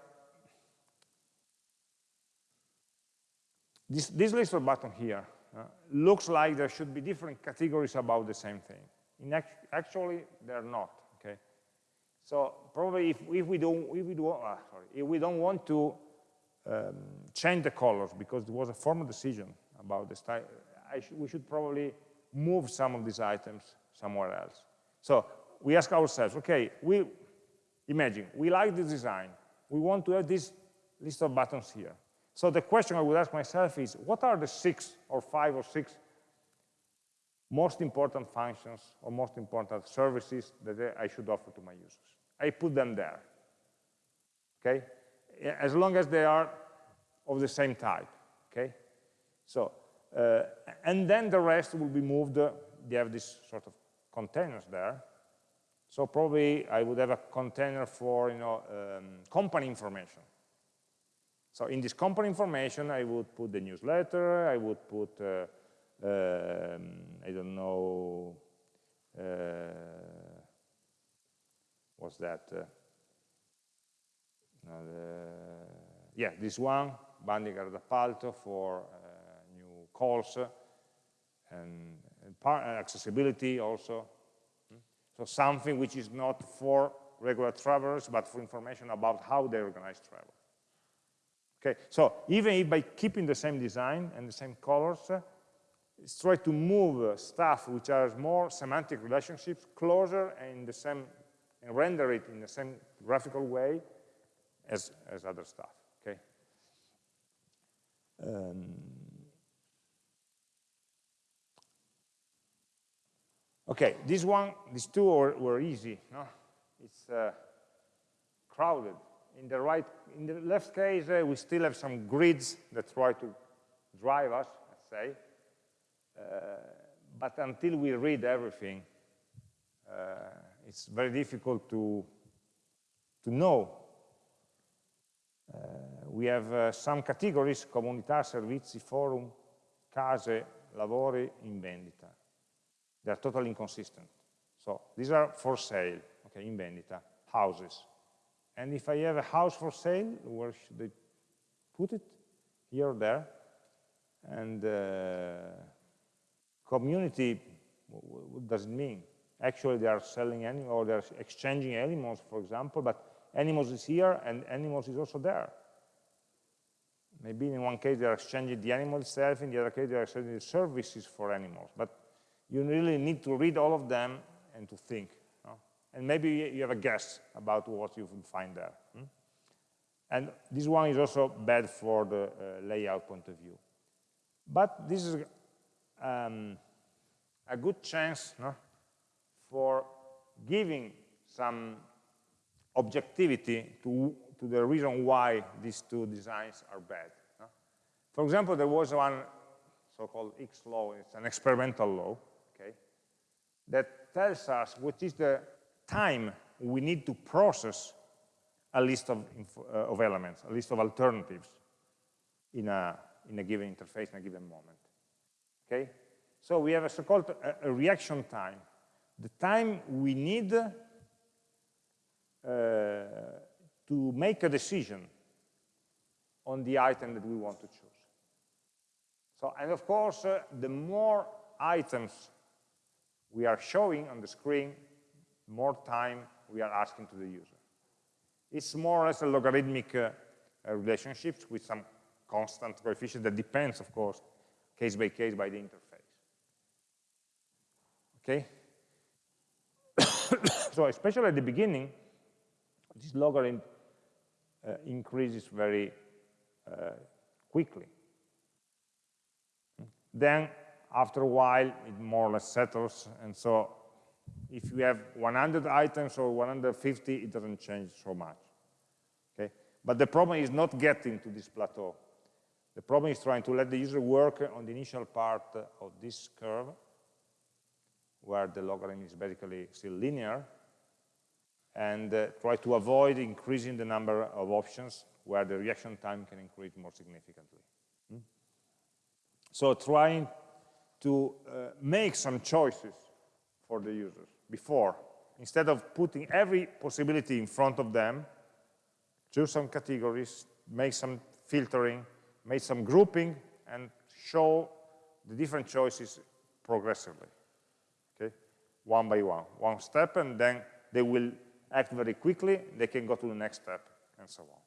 this, this list of button here uh, looks like there should be different categories about the same thing. In act actually, they're not. Okay, so probably if, if we don't if we do uh, sorry if we don't want to um, change the colors because it was a formal decision about the style, sh we should probably move some of these items somewhere else. So we ask ourselves, okay, we imagine, we like this design. We want to have this list of buttons here. So the question I would ask myself is, what are the six or five or six most important functions or most important services that I should offer to my users? I put them there, okay? As long as they are of the same type, okay? So, uh, and then the rest will be moved, uh, they have this sort of containers there. So probably I would have a container for, you know, um, company information. So in this company information, I would put the newsletter, I would put, uh, um, I don't know, uh, what's that? Uh, yeah, this one, Bandi gara d'appalto for uh, calls and, and accessibility also. So something which is not for regular travelers, but for information about how they organize travel. Okay, so even if by keeping the same design and the same colors, uh, is try to move uh, stuff which are more semantic relationships closer and the same and render it in the same graphical way as, as other stuff, okay? Um, okay, this one, these two were, were easy, no? It's uh, crowded. In the right, in the left case, uh, we still have some grids that try to drive us, let's say. Uh, but until we read everything, uh, it's very difficult to, to know. Uh, we have uh, some categories, comunità, servizi, forum, case, lavori, in vendita. They are totally inconsistent. So these are for sale, okay, in vendita, houses. And if I have a house for sale, where should I put it? Here or there? And uh, community, what does it mean? Actually, they are selling animals, or they're exchanging animals, for example, but animals is here and animals is also there. Maybe in one case they're exchanging the animal itself, in the other case they're exchanging the services for animals. But you really need to read all of them and to think. And maybe you have a guess about what you will find there. Hmm? And this one is also bad for the uh, layout point of view. But this is um, a good chance no, for giving some objectivity to, to the reason why these two designs are bad. No? For example, there was one so-called Hick's law, it's an experimental law, okay, that tells us what is the time we need to process a list of, uh, of elements, a list of alternatives in a, in a given interface, in a given moment. Okay? So we have a so-called a, a reaction time. The time we need uh, to make a decision on the item that we want to choose. So, and of course, uh, the more items we are showing on the screen, more time we are asking to the user. It's more or less a logarithmic uh, uh, relationship with some constant coefficient that depends, of course, case by case by the interface. Okay? so especially at the beginning, this logarithm uh, increases very uh, quickly. Then, after a while, it more or less settles, and so if you have 100 items or 150, it doesn't change so much. Okay? But the problem is not getting to this plateau. The problem is trying to let the user work on the initial part of this curve, where the logarithm is basically still linear, and uh, try to avoid increasing the number of options where the reaction time can increase more significantly. Hmm? So trying to uh, make some choices for the users before, instead of putting every possibility in front of them, choose some categories, make some filtering, make some grouping, and show the different choices progressively, okay? One by one, one step, and then they will act very quickly, they can go to the next step, and so on.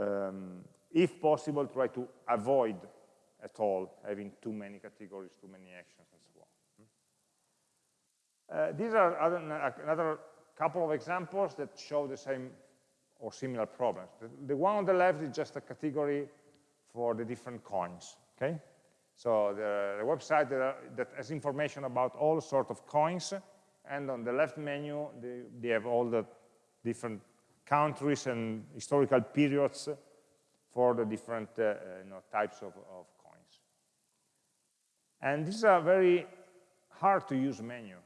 Um, if possible, try to avoid at all having too many categories, too many actions, and. Uh, these are other, another couple of examples that show the same or similar problems. The, the one on the left is just a category for the different coins, okay? So the, the website that, that, has information about all sorts of coins and on the left menu, they, they have all the different countries and historical periods for the different uh, you know, types of, of, coins. And this is a very hard to use menu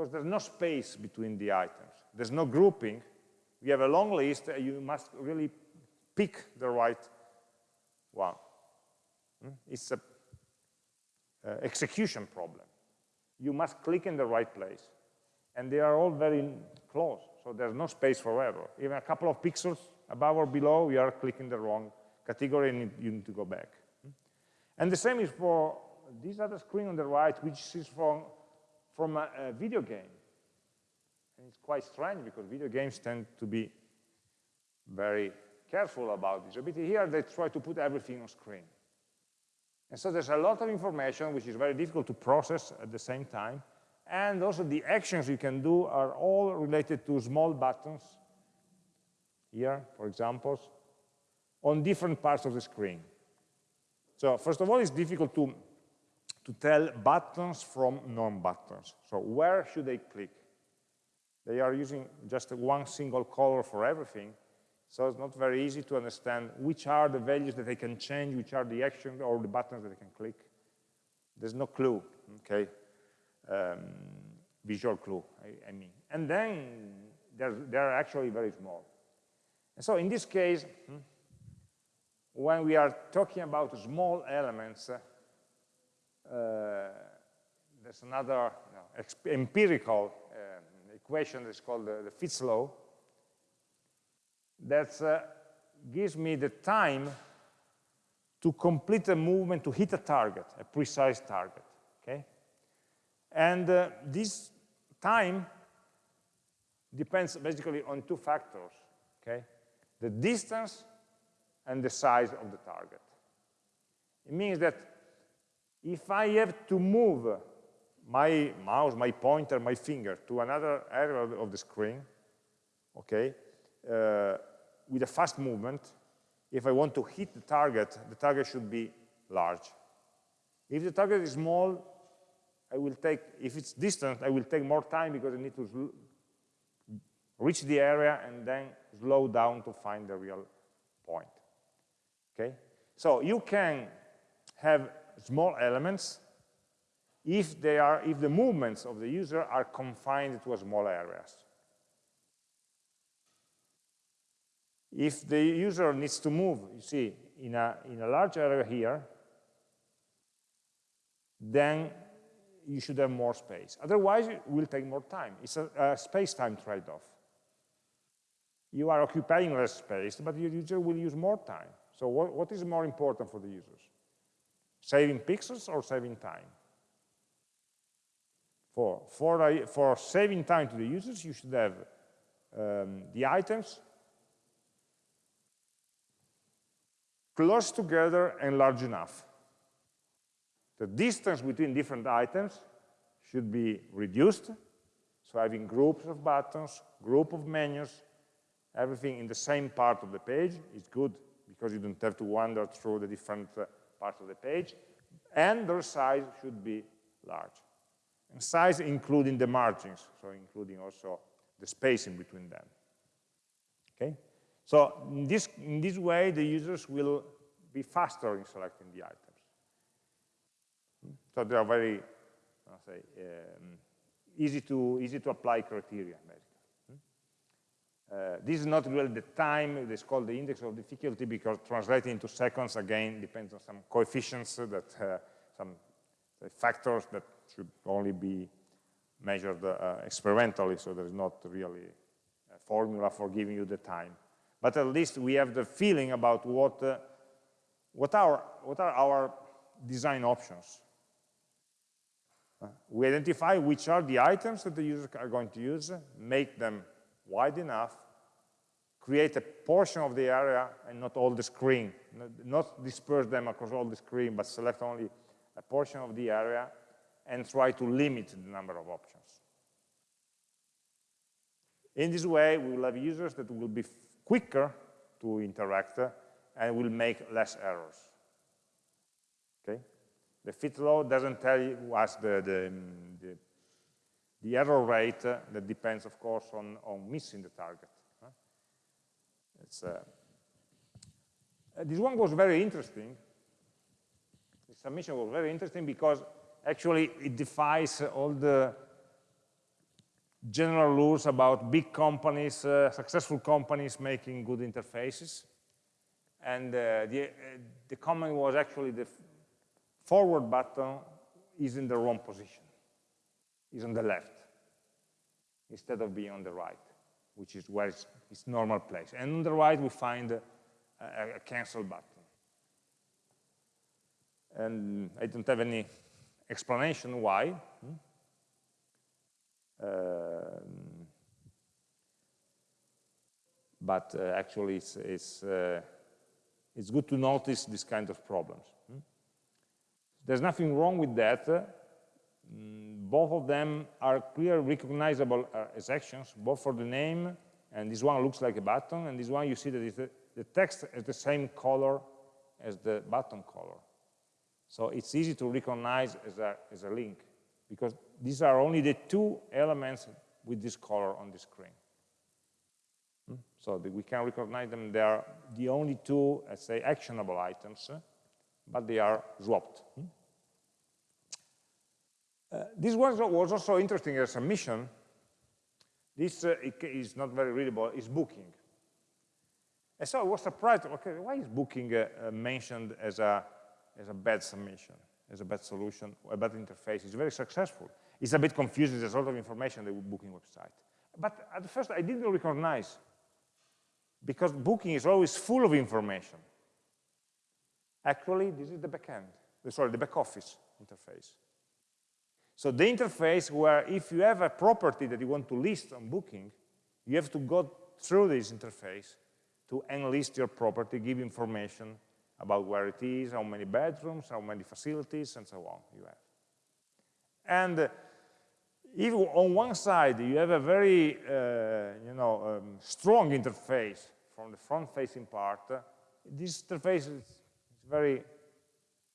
because there's no space between the items. There's no grouping. We have a long list, you must really pick the right one. Hmm? It's an uh, execution problem you must click in the right place. And they are all very close, so there's no space for error. Even a couple of pixels above or below, you are clicking the wrong category and you need to go back. And the same is for this other screen on the right, which is from, from a, a video game. And it's quite strange because video games tend to be very careful about usability. Here they try to put everything on screen. And so there's a lot of information which is very difficult to process at the same time. And also the actions you can do are all related to small buttons, here, for example, on different parts of the screen. So first of all, it's difficult to, to tell buttons from non-buttons. So where should they click? They are using just one single color for everything, so it's not very easy to understand which are the values that they can change, which are the actions or the buttons that they can click. There's no clue, okay? Um, visual clue, I, I, mean. And then they're, they're actually very small. And so in this case, hmm, when we are talking about small elements, there's another you know, empirical um, equation that's called the, the Fitts law, that uh, gives me the time to complete a movement, to hit a target, a precise target, okay? And uh, this time depends basically on two factors, okay? The distance and the size of the target. It means that if I have to move my mouse, my pointer, my finger to another area of the screen, okay, uh, with a fast movement, if I want to hit the target, the target should be large. If the target is small, I will take, if it's distant, I will take more time because I need to reach the area and then slow down to find the real point. Okay? So you can have small elements if they are if the movements of the user are confined to a small areas. If the user needs to move, you see, in a, in a large area here, then you should have more space. Otherwise, it will take more time. It's a, a space-time trade-off. You are occupying less space, but your user will use more time. So what, what is more important for the users? Saving pixels or saving time? For, for, for saving time to the users, you should have um, the items close together and large enough. The distance between different items should be reduced, so having groups of buttons, group of menus, everything in the same part of the page is good because you don't have to wander through the different uh, parts of the page, and their size should be large. And size including the margins, so including also the spacing between them. Okay? So in this, in this way, the users will be faster in selecting the items. So they are very, say, um, easy to easy to apply criteria. Uh, this is not really the time, it's called the index of difficulty because translating into seconds, again, depends on some coefficients that, uh, some factors that should only be measured uh, experimentally, so there's not really a formula for giving you the time. But at least we have the feeling about what, uh, what, are, what are our design options. Uh, we identify which are the items that the users are going to use, make them wide enough, create a portion of the area and not all the screen, not disperse them across all the screen, but select only a portion of the area and try to limit the number of options. In this way, we will have users that will be quicker to interact and will make less errors. Okay? The Fitts law doesn't tell you us the, the, the, the error rate uh, that depends, of course, on, on missing the target. It's, uh, this one was very interesting. The submission was very interesting because actually it defies all the general rules about big companies, uh, successful companies making good interfaces. And uh, the, uh, the comment was actually the forward button is in the wrong position, is on the left, instead of being on the right, which is where it's, its normal place. And on the right, we find a, a, cancel button. And I don't have any explanation why. Hmm? but uh, actually it's, it's, uh, it's good to notice this kind of problems. Hmm? There's nothing wrong with that. Both of them are clearly recognizable uh, as actions, both for the name, and this one looks like a button, and this one you see that the, the text is the same color as the button color. So it's easy to recognize as a, as a link, because these are only the two elements with this color on the screen. Hmm? So we can recognize them, they are the only two, let's say, actionable items, but they are swapped. Hmm? Uh, this was, was also interesting as a mission. This uh, is not very readable, it's booking. And so I was surprised, okay, why is booking uh, uh, mentioned as a, as a bad submission, as a bad solution, a bad interface? It's very successful. It's a bit confusing, there's a lot of information on the booking website. But at first I didn't recognize, because booking is always full of information. Actually, this is the backend, sorry, the back office interface. So the interface where if you have a property that you want to list on booking, you have to go through this interface to enlist your property, give information about where it is, how many bedrooms, how many facilities, and so on you have. And uh, if on one side you have a very uh, you know, um, strong interface from the front-facing part, uh, this interface is very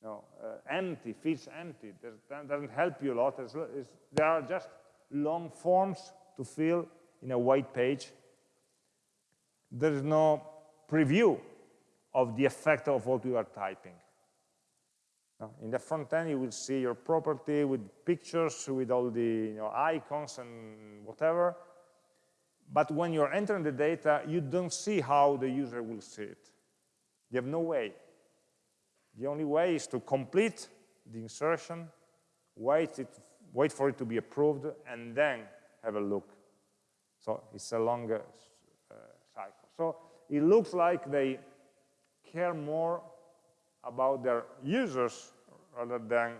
know, uh, empty, feels empty. That doesn't help you a lot. It's, it's, there are just long forms to fill in a white page. There is no preview of the effect of what you are typing. In the front end, you will see your property with pictures, with all the you know, icons and whatever. But when you're entering the data, you don't see how the user will see it. You have no way the only way is to complete the insertion, wait, it, wait for it to be approved, and then have a look. So it's a longer uh, cycle. So it looks like they care more about their users rather than,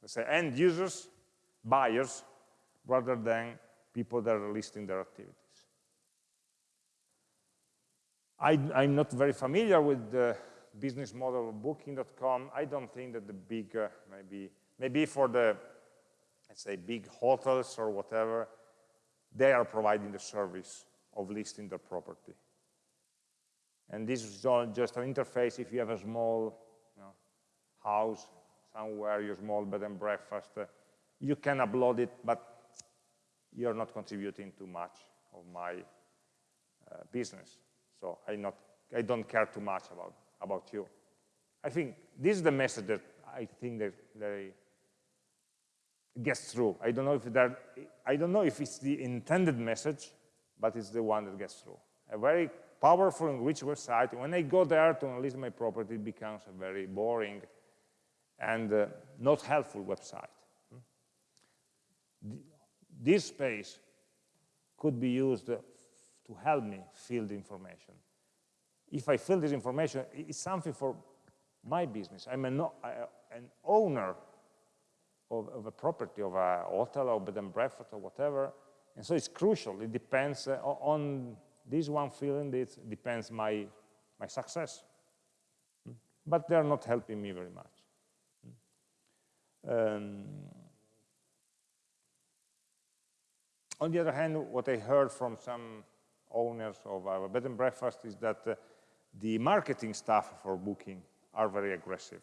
let's say, end users, buyers, rather than people that are listing their activities. I, am not very familiar with the business model of booking.com, I don't think that the big, uh, maybe, maybe for the, let's say, big hotels or whatever, they are providing the service of listing their property. And this is just an interface if you have a small you know, house somewhere, your small bed and breakfast, uh, you can upload it, but you're not contributing too much of my uh, business. So I, not, I don't care too much about about you. I think this is the message that I think that gets through. I don't know if that I don't know if it's the intended message, but it's the one that gets through. A very powerful and rich website. When I go there to enlist my property, it becomes a very boring and uh, not helpful website. This space could be used to help me fill the information if I fill this information, it's something for my business. I'm an, an owner of, of, a property, of a hotel or bed and breakfast or whatever. And so it's crucial. It depends uh, on this one feeling, it depends my, my success. Hmm? But they're not helping me very much. Hmm? Um, on the other hand, what I heard from some owners of a bed and breakfast is that uh, the marketing staff for booking are very aggressive.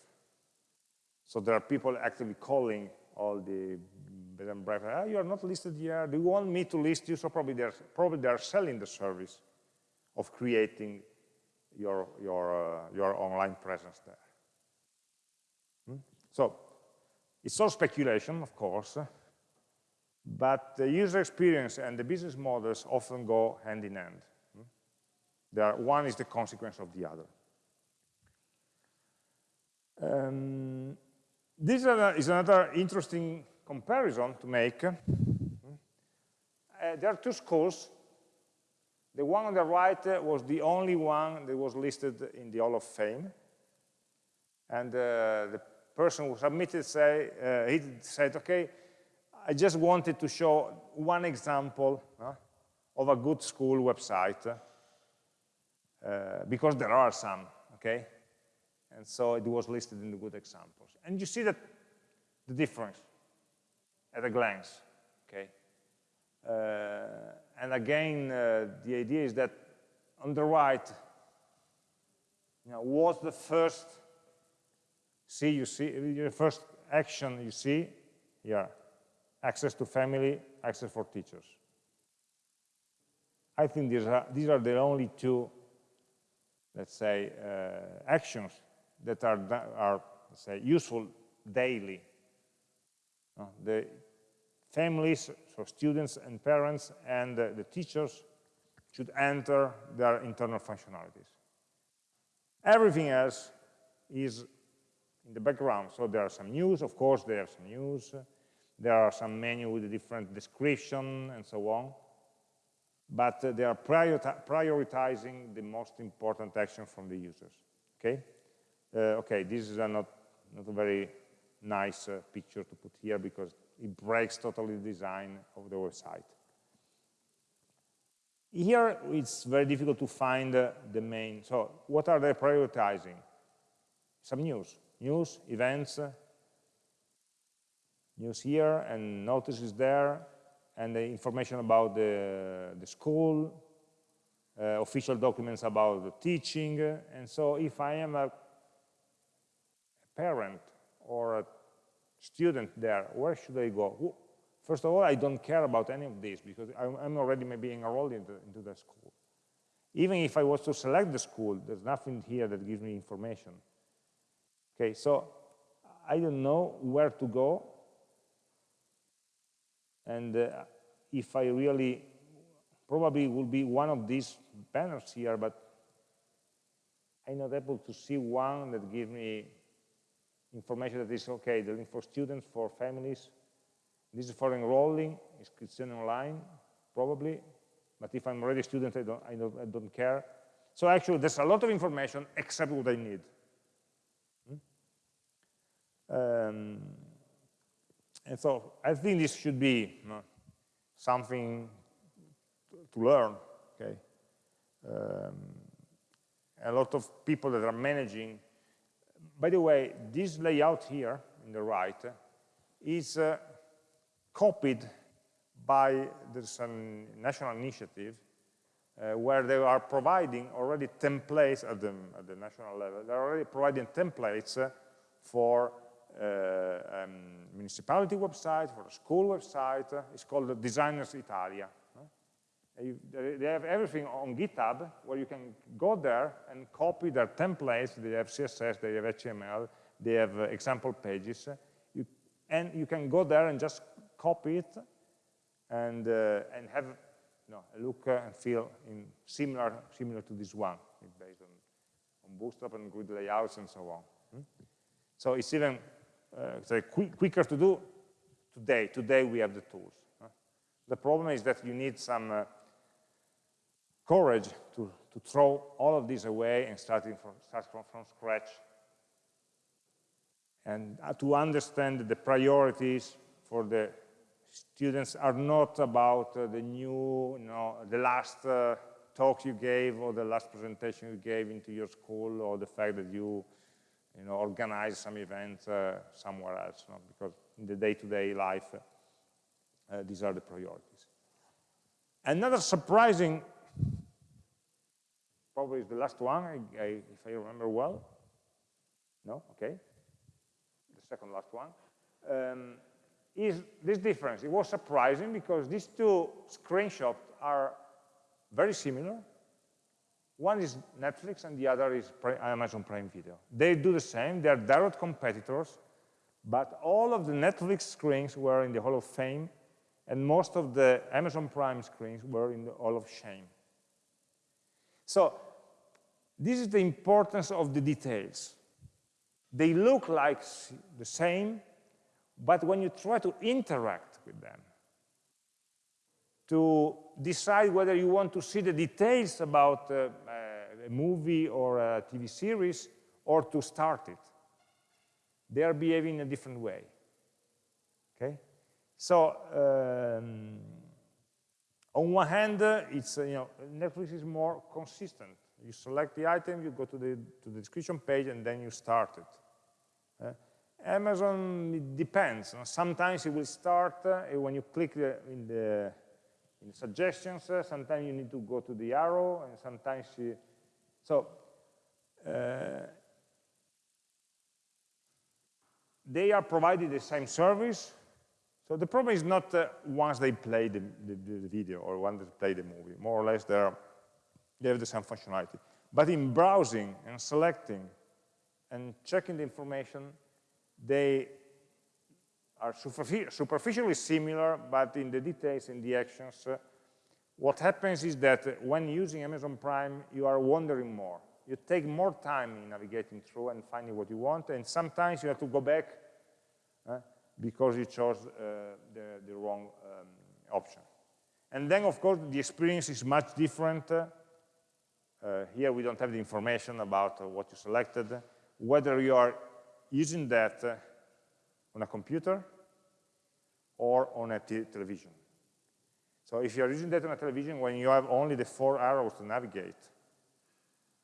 So there are people actively calling all the bed and breakfast, ah, you are not listed here, do you want me to list you? So probably they're, probably they're selling the service of creating your, your, uh, your online presence there. Hmm? So it's all speculation, of course, but the user experience and the business models often go hand in hand. Are, one is the consequence of the other. Um, this is another interesting comparison to make. Uh, there are two schools. The one on the right uh, was the only one that was listed in the Hall of Fame. And uh, the person who submitted say, uh, he said, okay, I just wanted to show one example uh, of a good school website because there are some, okay? And so it was listed in the good examples. And you see that the difference at a glance, okay? Uh, and again, uh, the idea is that on the right, you know, what's the first see you see the first action you see here, access to family, access for teachers. I think these are, these are the only two, let's say, uh, actions that are, are say, useful daily. Uh, the families, so students and parents and uh, the teachers should enter their internal functionalities. Everything else is in the background. So there are some news, of course, there are some news. There are some menu with a different description and so on. But uh, they are prioritizing the most important action from the users. Okay? Uh, okay, this is a not, not a very nice uh, picture to put here because it breaks totally the design of the website. Here, it's very difficult to find uh, the main. So what are they prioritizing? Some news news, events, news here, and notices there, and the information about the, the school, uh, official documents about the teaching. And so if I am a, parent or a student there, where should I go? First of all, I don't care about any of this because I'm already maybe enrolled into, into the school. Even if I was to select the school, there's nothing here that gives me information. Okay, so I don't know where to go. And uh, if I really, probably will be one of these banners here, but I'm not able to see one that gives me information that is okay, the link for students, for families. This is for enrolling, it's online, probably. But if I'm already a student, I don't, I don't, I don't care. So actually, there's a lot of information except what I need. Um, and so I think this should be you know, something to learn, okay? Um, a lot of people that are managing. By the way, this layout here in the right is uh, copied by there's a national initiative uh, where they are providing already templates at the, at the national level. They're already providing templates uh, for um, municipality website, for a school website. It's called Designers Italia. They have everything on GitHub where you can go there and copy their templates. They have CSS, they have HTML, they have uh, example pages. You, and you can go there and just copy it and, and have you know, a look and feel in similar, similar to this one, based on, on Bootstrap and grid layouts and so on. Hmm? So it's even uh, quicker to do today. Today we have the tools. The problem is that you need some uh, courage to, to throw all of this away and starting from, start from, from scratch and uh, to understand that the priorities for the students are not about uh, the new, you know, the last uh, talk you gave or the last presentation you gave into your school or the fact that you you know, organize some event uh, somewhere else, no? because in the day-to-day -day life, uh, these are the priorities. Another surprising, probably is the last one, I, I, if I remember well. No, okay. The second last one. Um, is this difference. It was surprising because these two screenshots are very similar, one is Netflix and the other is Amazon Prime Video. They do the same, they're direct competitors, but all of the Netflix screens were in the Hall of Fame, and most of the Amazon Prime screens were in the Hall of Shame. So this is the importance of the details. They look like the same, but when you try to interact with them, to decide whether you want to see the details about uh, a movie or a TV series or to start it. They are behaving in a different way. Okay? So, um, on one hand, uh, it's, uh, you know, Netflix is more consistent You select the item, you go to the, to the description page, and then you start it. Uh, Amazon, it depends. Sometimes it will start uh, when you click the, in, the, in suggestions. Uh, sometimes you need to go to the arrow, and sometimes you, so uh, they are providing the same service. So the problem is not uh, once they play the, the, the, video or once they play the movie. More or less, they have the same functionality. But in browsing and selecting and checking the information, they are superficially similar, but in the details, in the actions, uh, what happens is that when using Amazon Prime, you are wandering more. You take more time in navigating through and finding what you want, and sometimes you have to go back uh, because you chose uh, the, the, wrong um, option. And then, of course, the experience is much different. Uh, here we don't have the information about uh, what you selected, whether you are using that uh, on a computer or on a television. So if you're using that on a television when you have only the four arrows to navigate,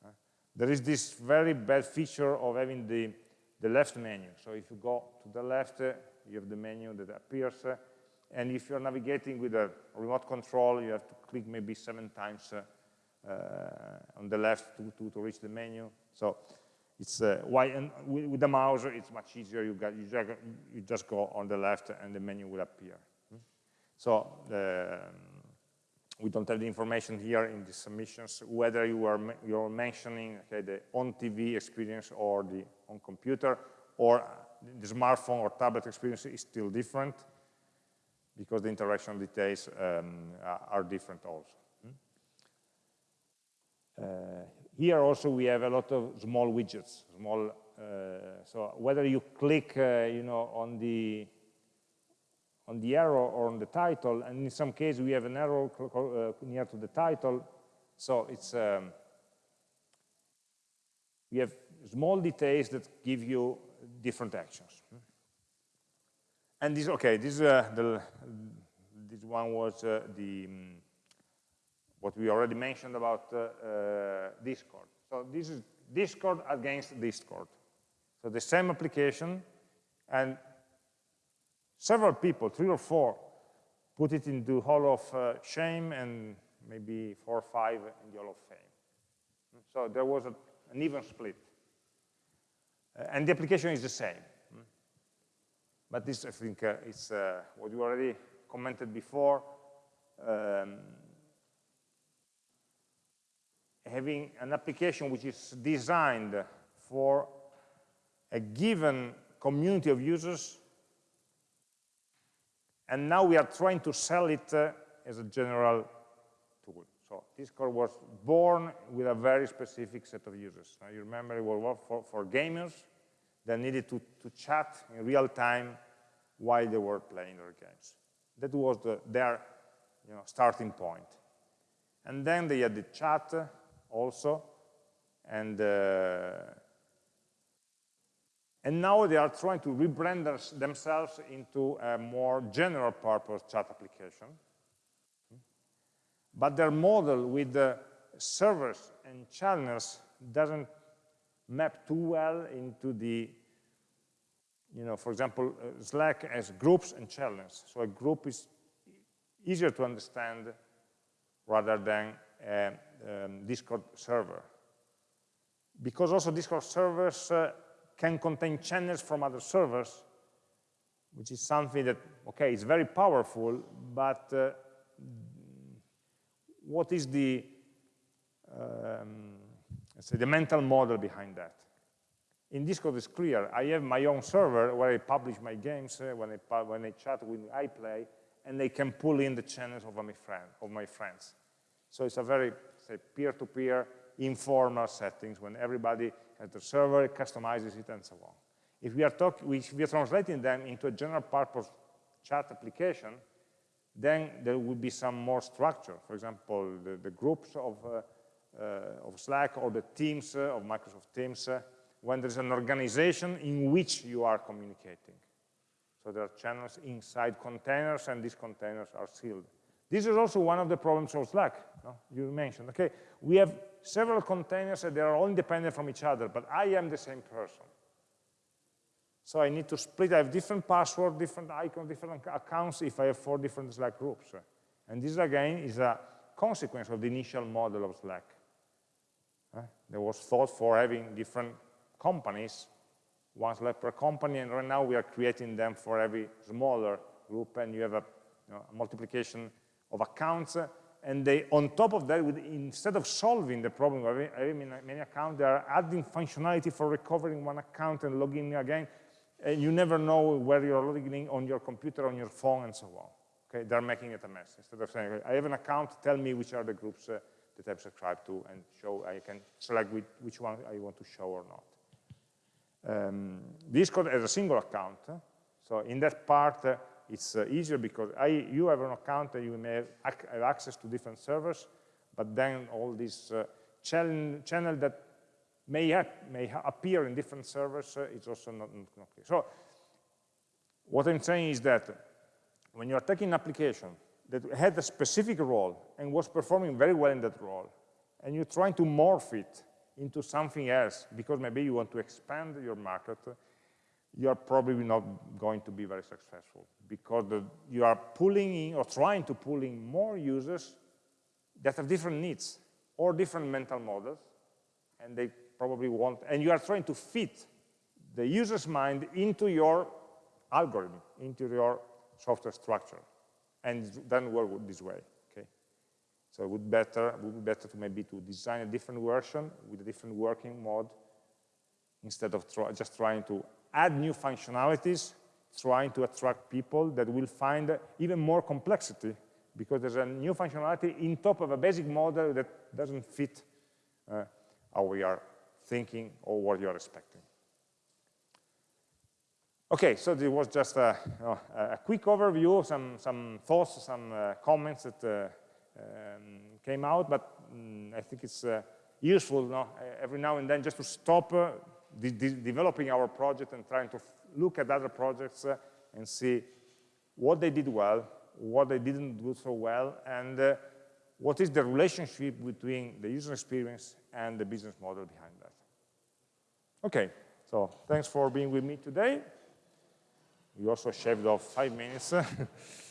uh, there is this very bad feature of having the, the left menu. So if you go to the left, uh, you have the menu that appears, uh, and if you're navigating with a remote control, you have to click maybe seven times uh, uh, on the left to, to, to reach the menu. So it's uh, why and with, the mouse it's much easier. You, got, you, just, you just go on the left and the menu will appear. So um, we don't have the information here in the submissions whether you are you're mentioning okay, the on TV experience or the on computer or the smartphone or tablet experience is still different because the interaction details um, are different also. Hmm? Uh, here also we have a lot of small widgets, small, uh, so whether you click, uh, you know, on the on the arrow or on the title, and in some cases we have an arrow uh, near to the title, so it's um, we have small details that give you different actions. And this, okay, this uh, the this one was uh, the um, what we already mentioned about uh, uh, Discord. So this is Discord against Discord. So the same application, and several people, three or four, put it into Hall of uh, Shame and maybe four or five in the Hall of Fame. So there was a, an even split. Uh, and the application is the same. But this, I think, uh, is uh, what you already commented before. Um, having an application which is designed for a given community of users, and now we are trying to sell it uh, as a general tool. So Discord was born with a very specific set of users. Now you remember it was for, for gamers that needed to, to chat in real time while they were playing their games. That was the, their you know, starting point. And then they had the chat also. And, uh, and now they are trying to rebrand themselves into a more general purpose chat application. But their model with the servers and channels doesn't map too well into the, you know, for example, uh, Slack as groups and channels. So a group is easier to understand rather than a um, Discord server. Because also Discord servers uh, can contain channels from other servers, which is something that, okay, it's very powerful, but uh, what is the, um, say, the mental model behind that? In Discord it's clear. I have my own server where I publish my games, uh, when, I, when I chat with I play, and they can pull in the channels of my, friend, of my friends. So it's a very say, peer-to-peer -peer informal settings when everybody has the server, customizes it, and so on. If we are talking, we are translating them into a general purpose chat application, then there will be some more structure. For example, the, the groups of, uh, uh, of Slack or the teams uh, of Microsoft Teams, uh, when there's an organization in which you are communicating. So there are channels inside containers, and these containers are sealed. This is also one of the problems of Slack, no? you mentioned. Okay, we have several containers and they are all independent from each other, but I am the same person. So I need to split, I have different password, different icons, different accounts if I have four different Slack groups. And this again is a consequence of the initial model of Slack. Uh, there was thought for having different companies, one Slack per company, and right now we are creating them for every smaller group, and you have a, you know, a multiplication of accounts, and they, on top of that, with, instead of solving the problem of having many, accounts, they are adding functionality for recovering one account and logging again, and you never know where you're logging on your computer, on your phone, and so on. Okay, they're making it a mess. Instead of saying, I have an account, tell me which are the groups uh, that I've subscribed to, and show, I can select which, which one I want to show or not. Um, Discord has a single account, so in that part, uh, it's uh, easier because I, you have an account and you may have, ac have, access to different servers, but then all these uh, channel, channel that may, may appear in different servers uh, is also not, not, not clear. So what I'm saying is that when you're taking an application that had a specific role and was performing very well in that role, and you're trying to morph it into something else because maybe you want to expand your market, you're probably not going to be very successful because the, you are pulling in or trying to pull in more users that have different needs or different mental models, and they probably want, and you are trying to fit the user's mind into your algorithm, into your software structure, and then work this way. Okay, so it would better would be better to maybe to design a different version with a different working mode instead of try, just trying to add new functionalities, trying to attract people that will find even more complexity because there's a new functionality in top of a basic model that doesn't fit uh, how we are thinking or what you're expecting. Okay, so this was just a, you a quick overview, some, some thoughts, some uh, comments that uh, um, came out, but um, I think it's uh, useful you know, every now and then just to stop uh, de de developing our project and trying to look at other projects uh, and see what they did well, what they didn't do so well, and uh, what is the relationship between the user experience and the business model behind that. Okay, so thanks for being with me today. We also shaved off five minutes.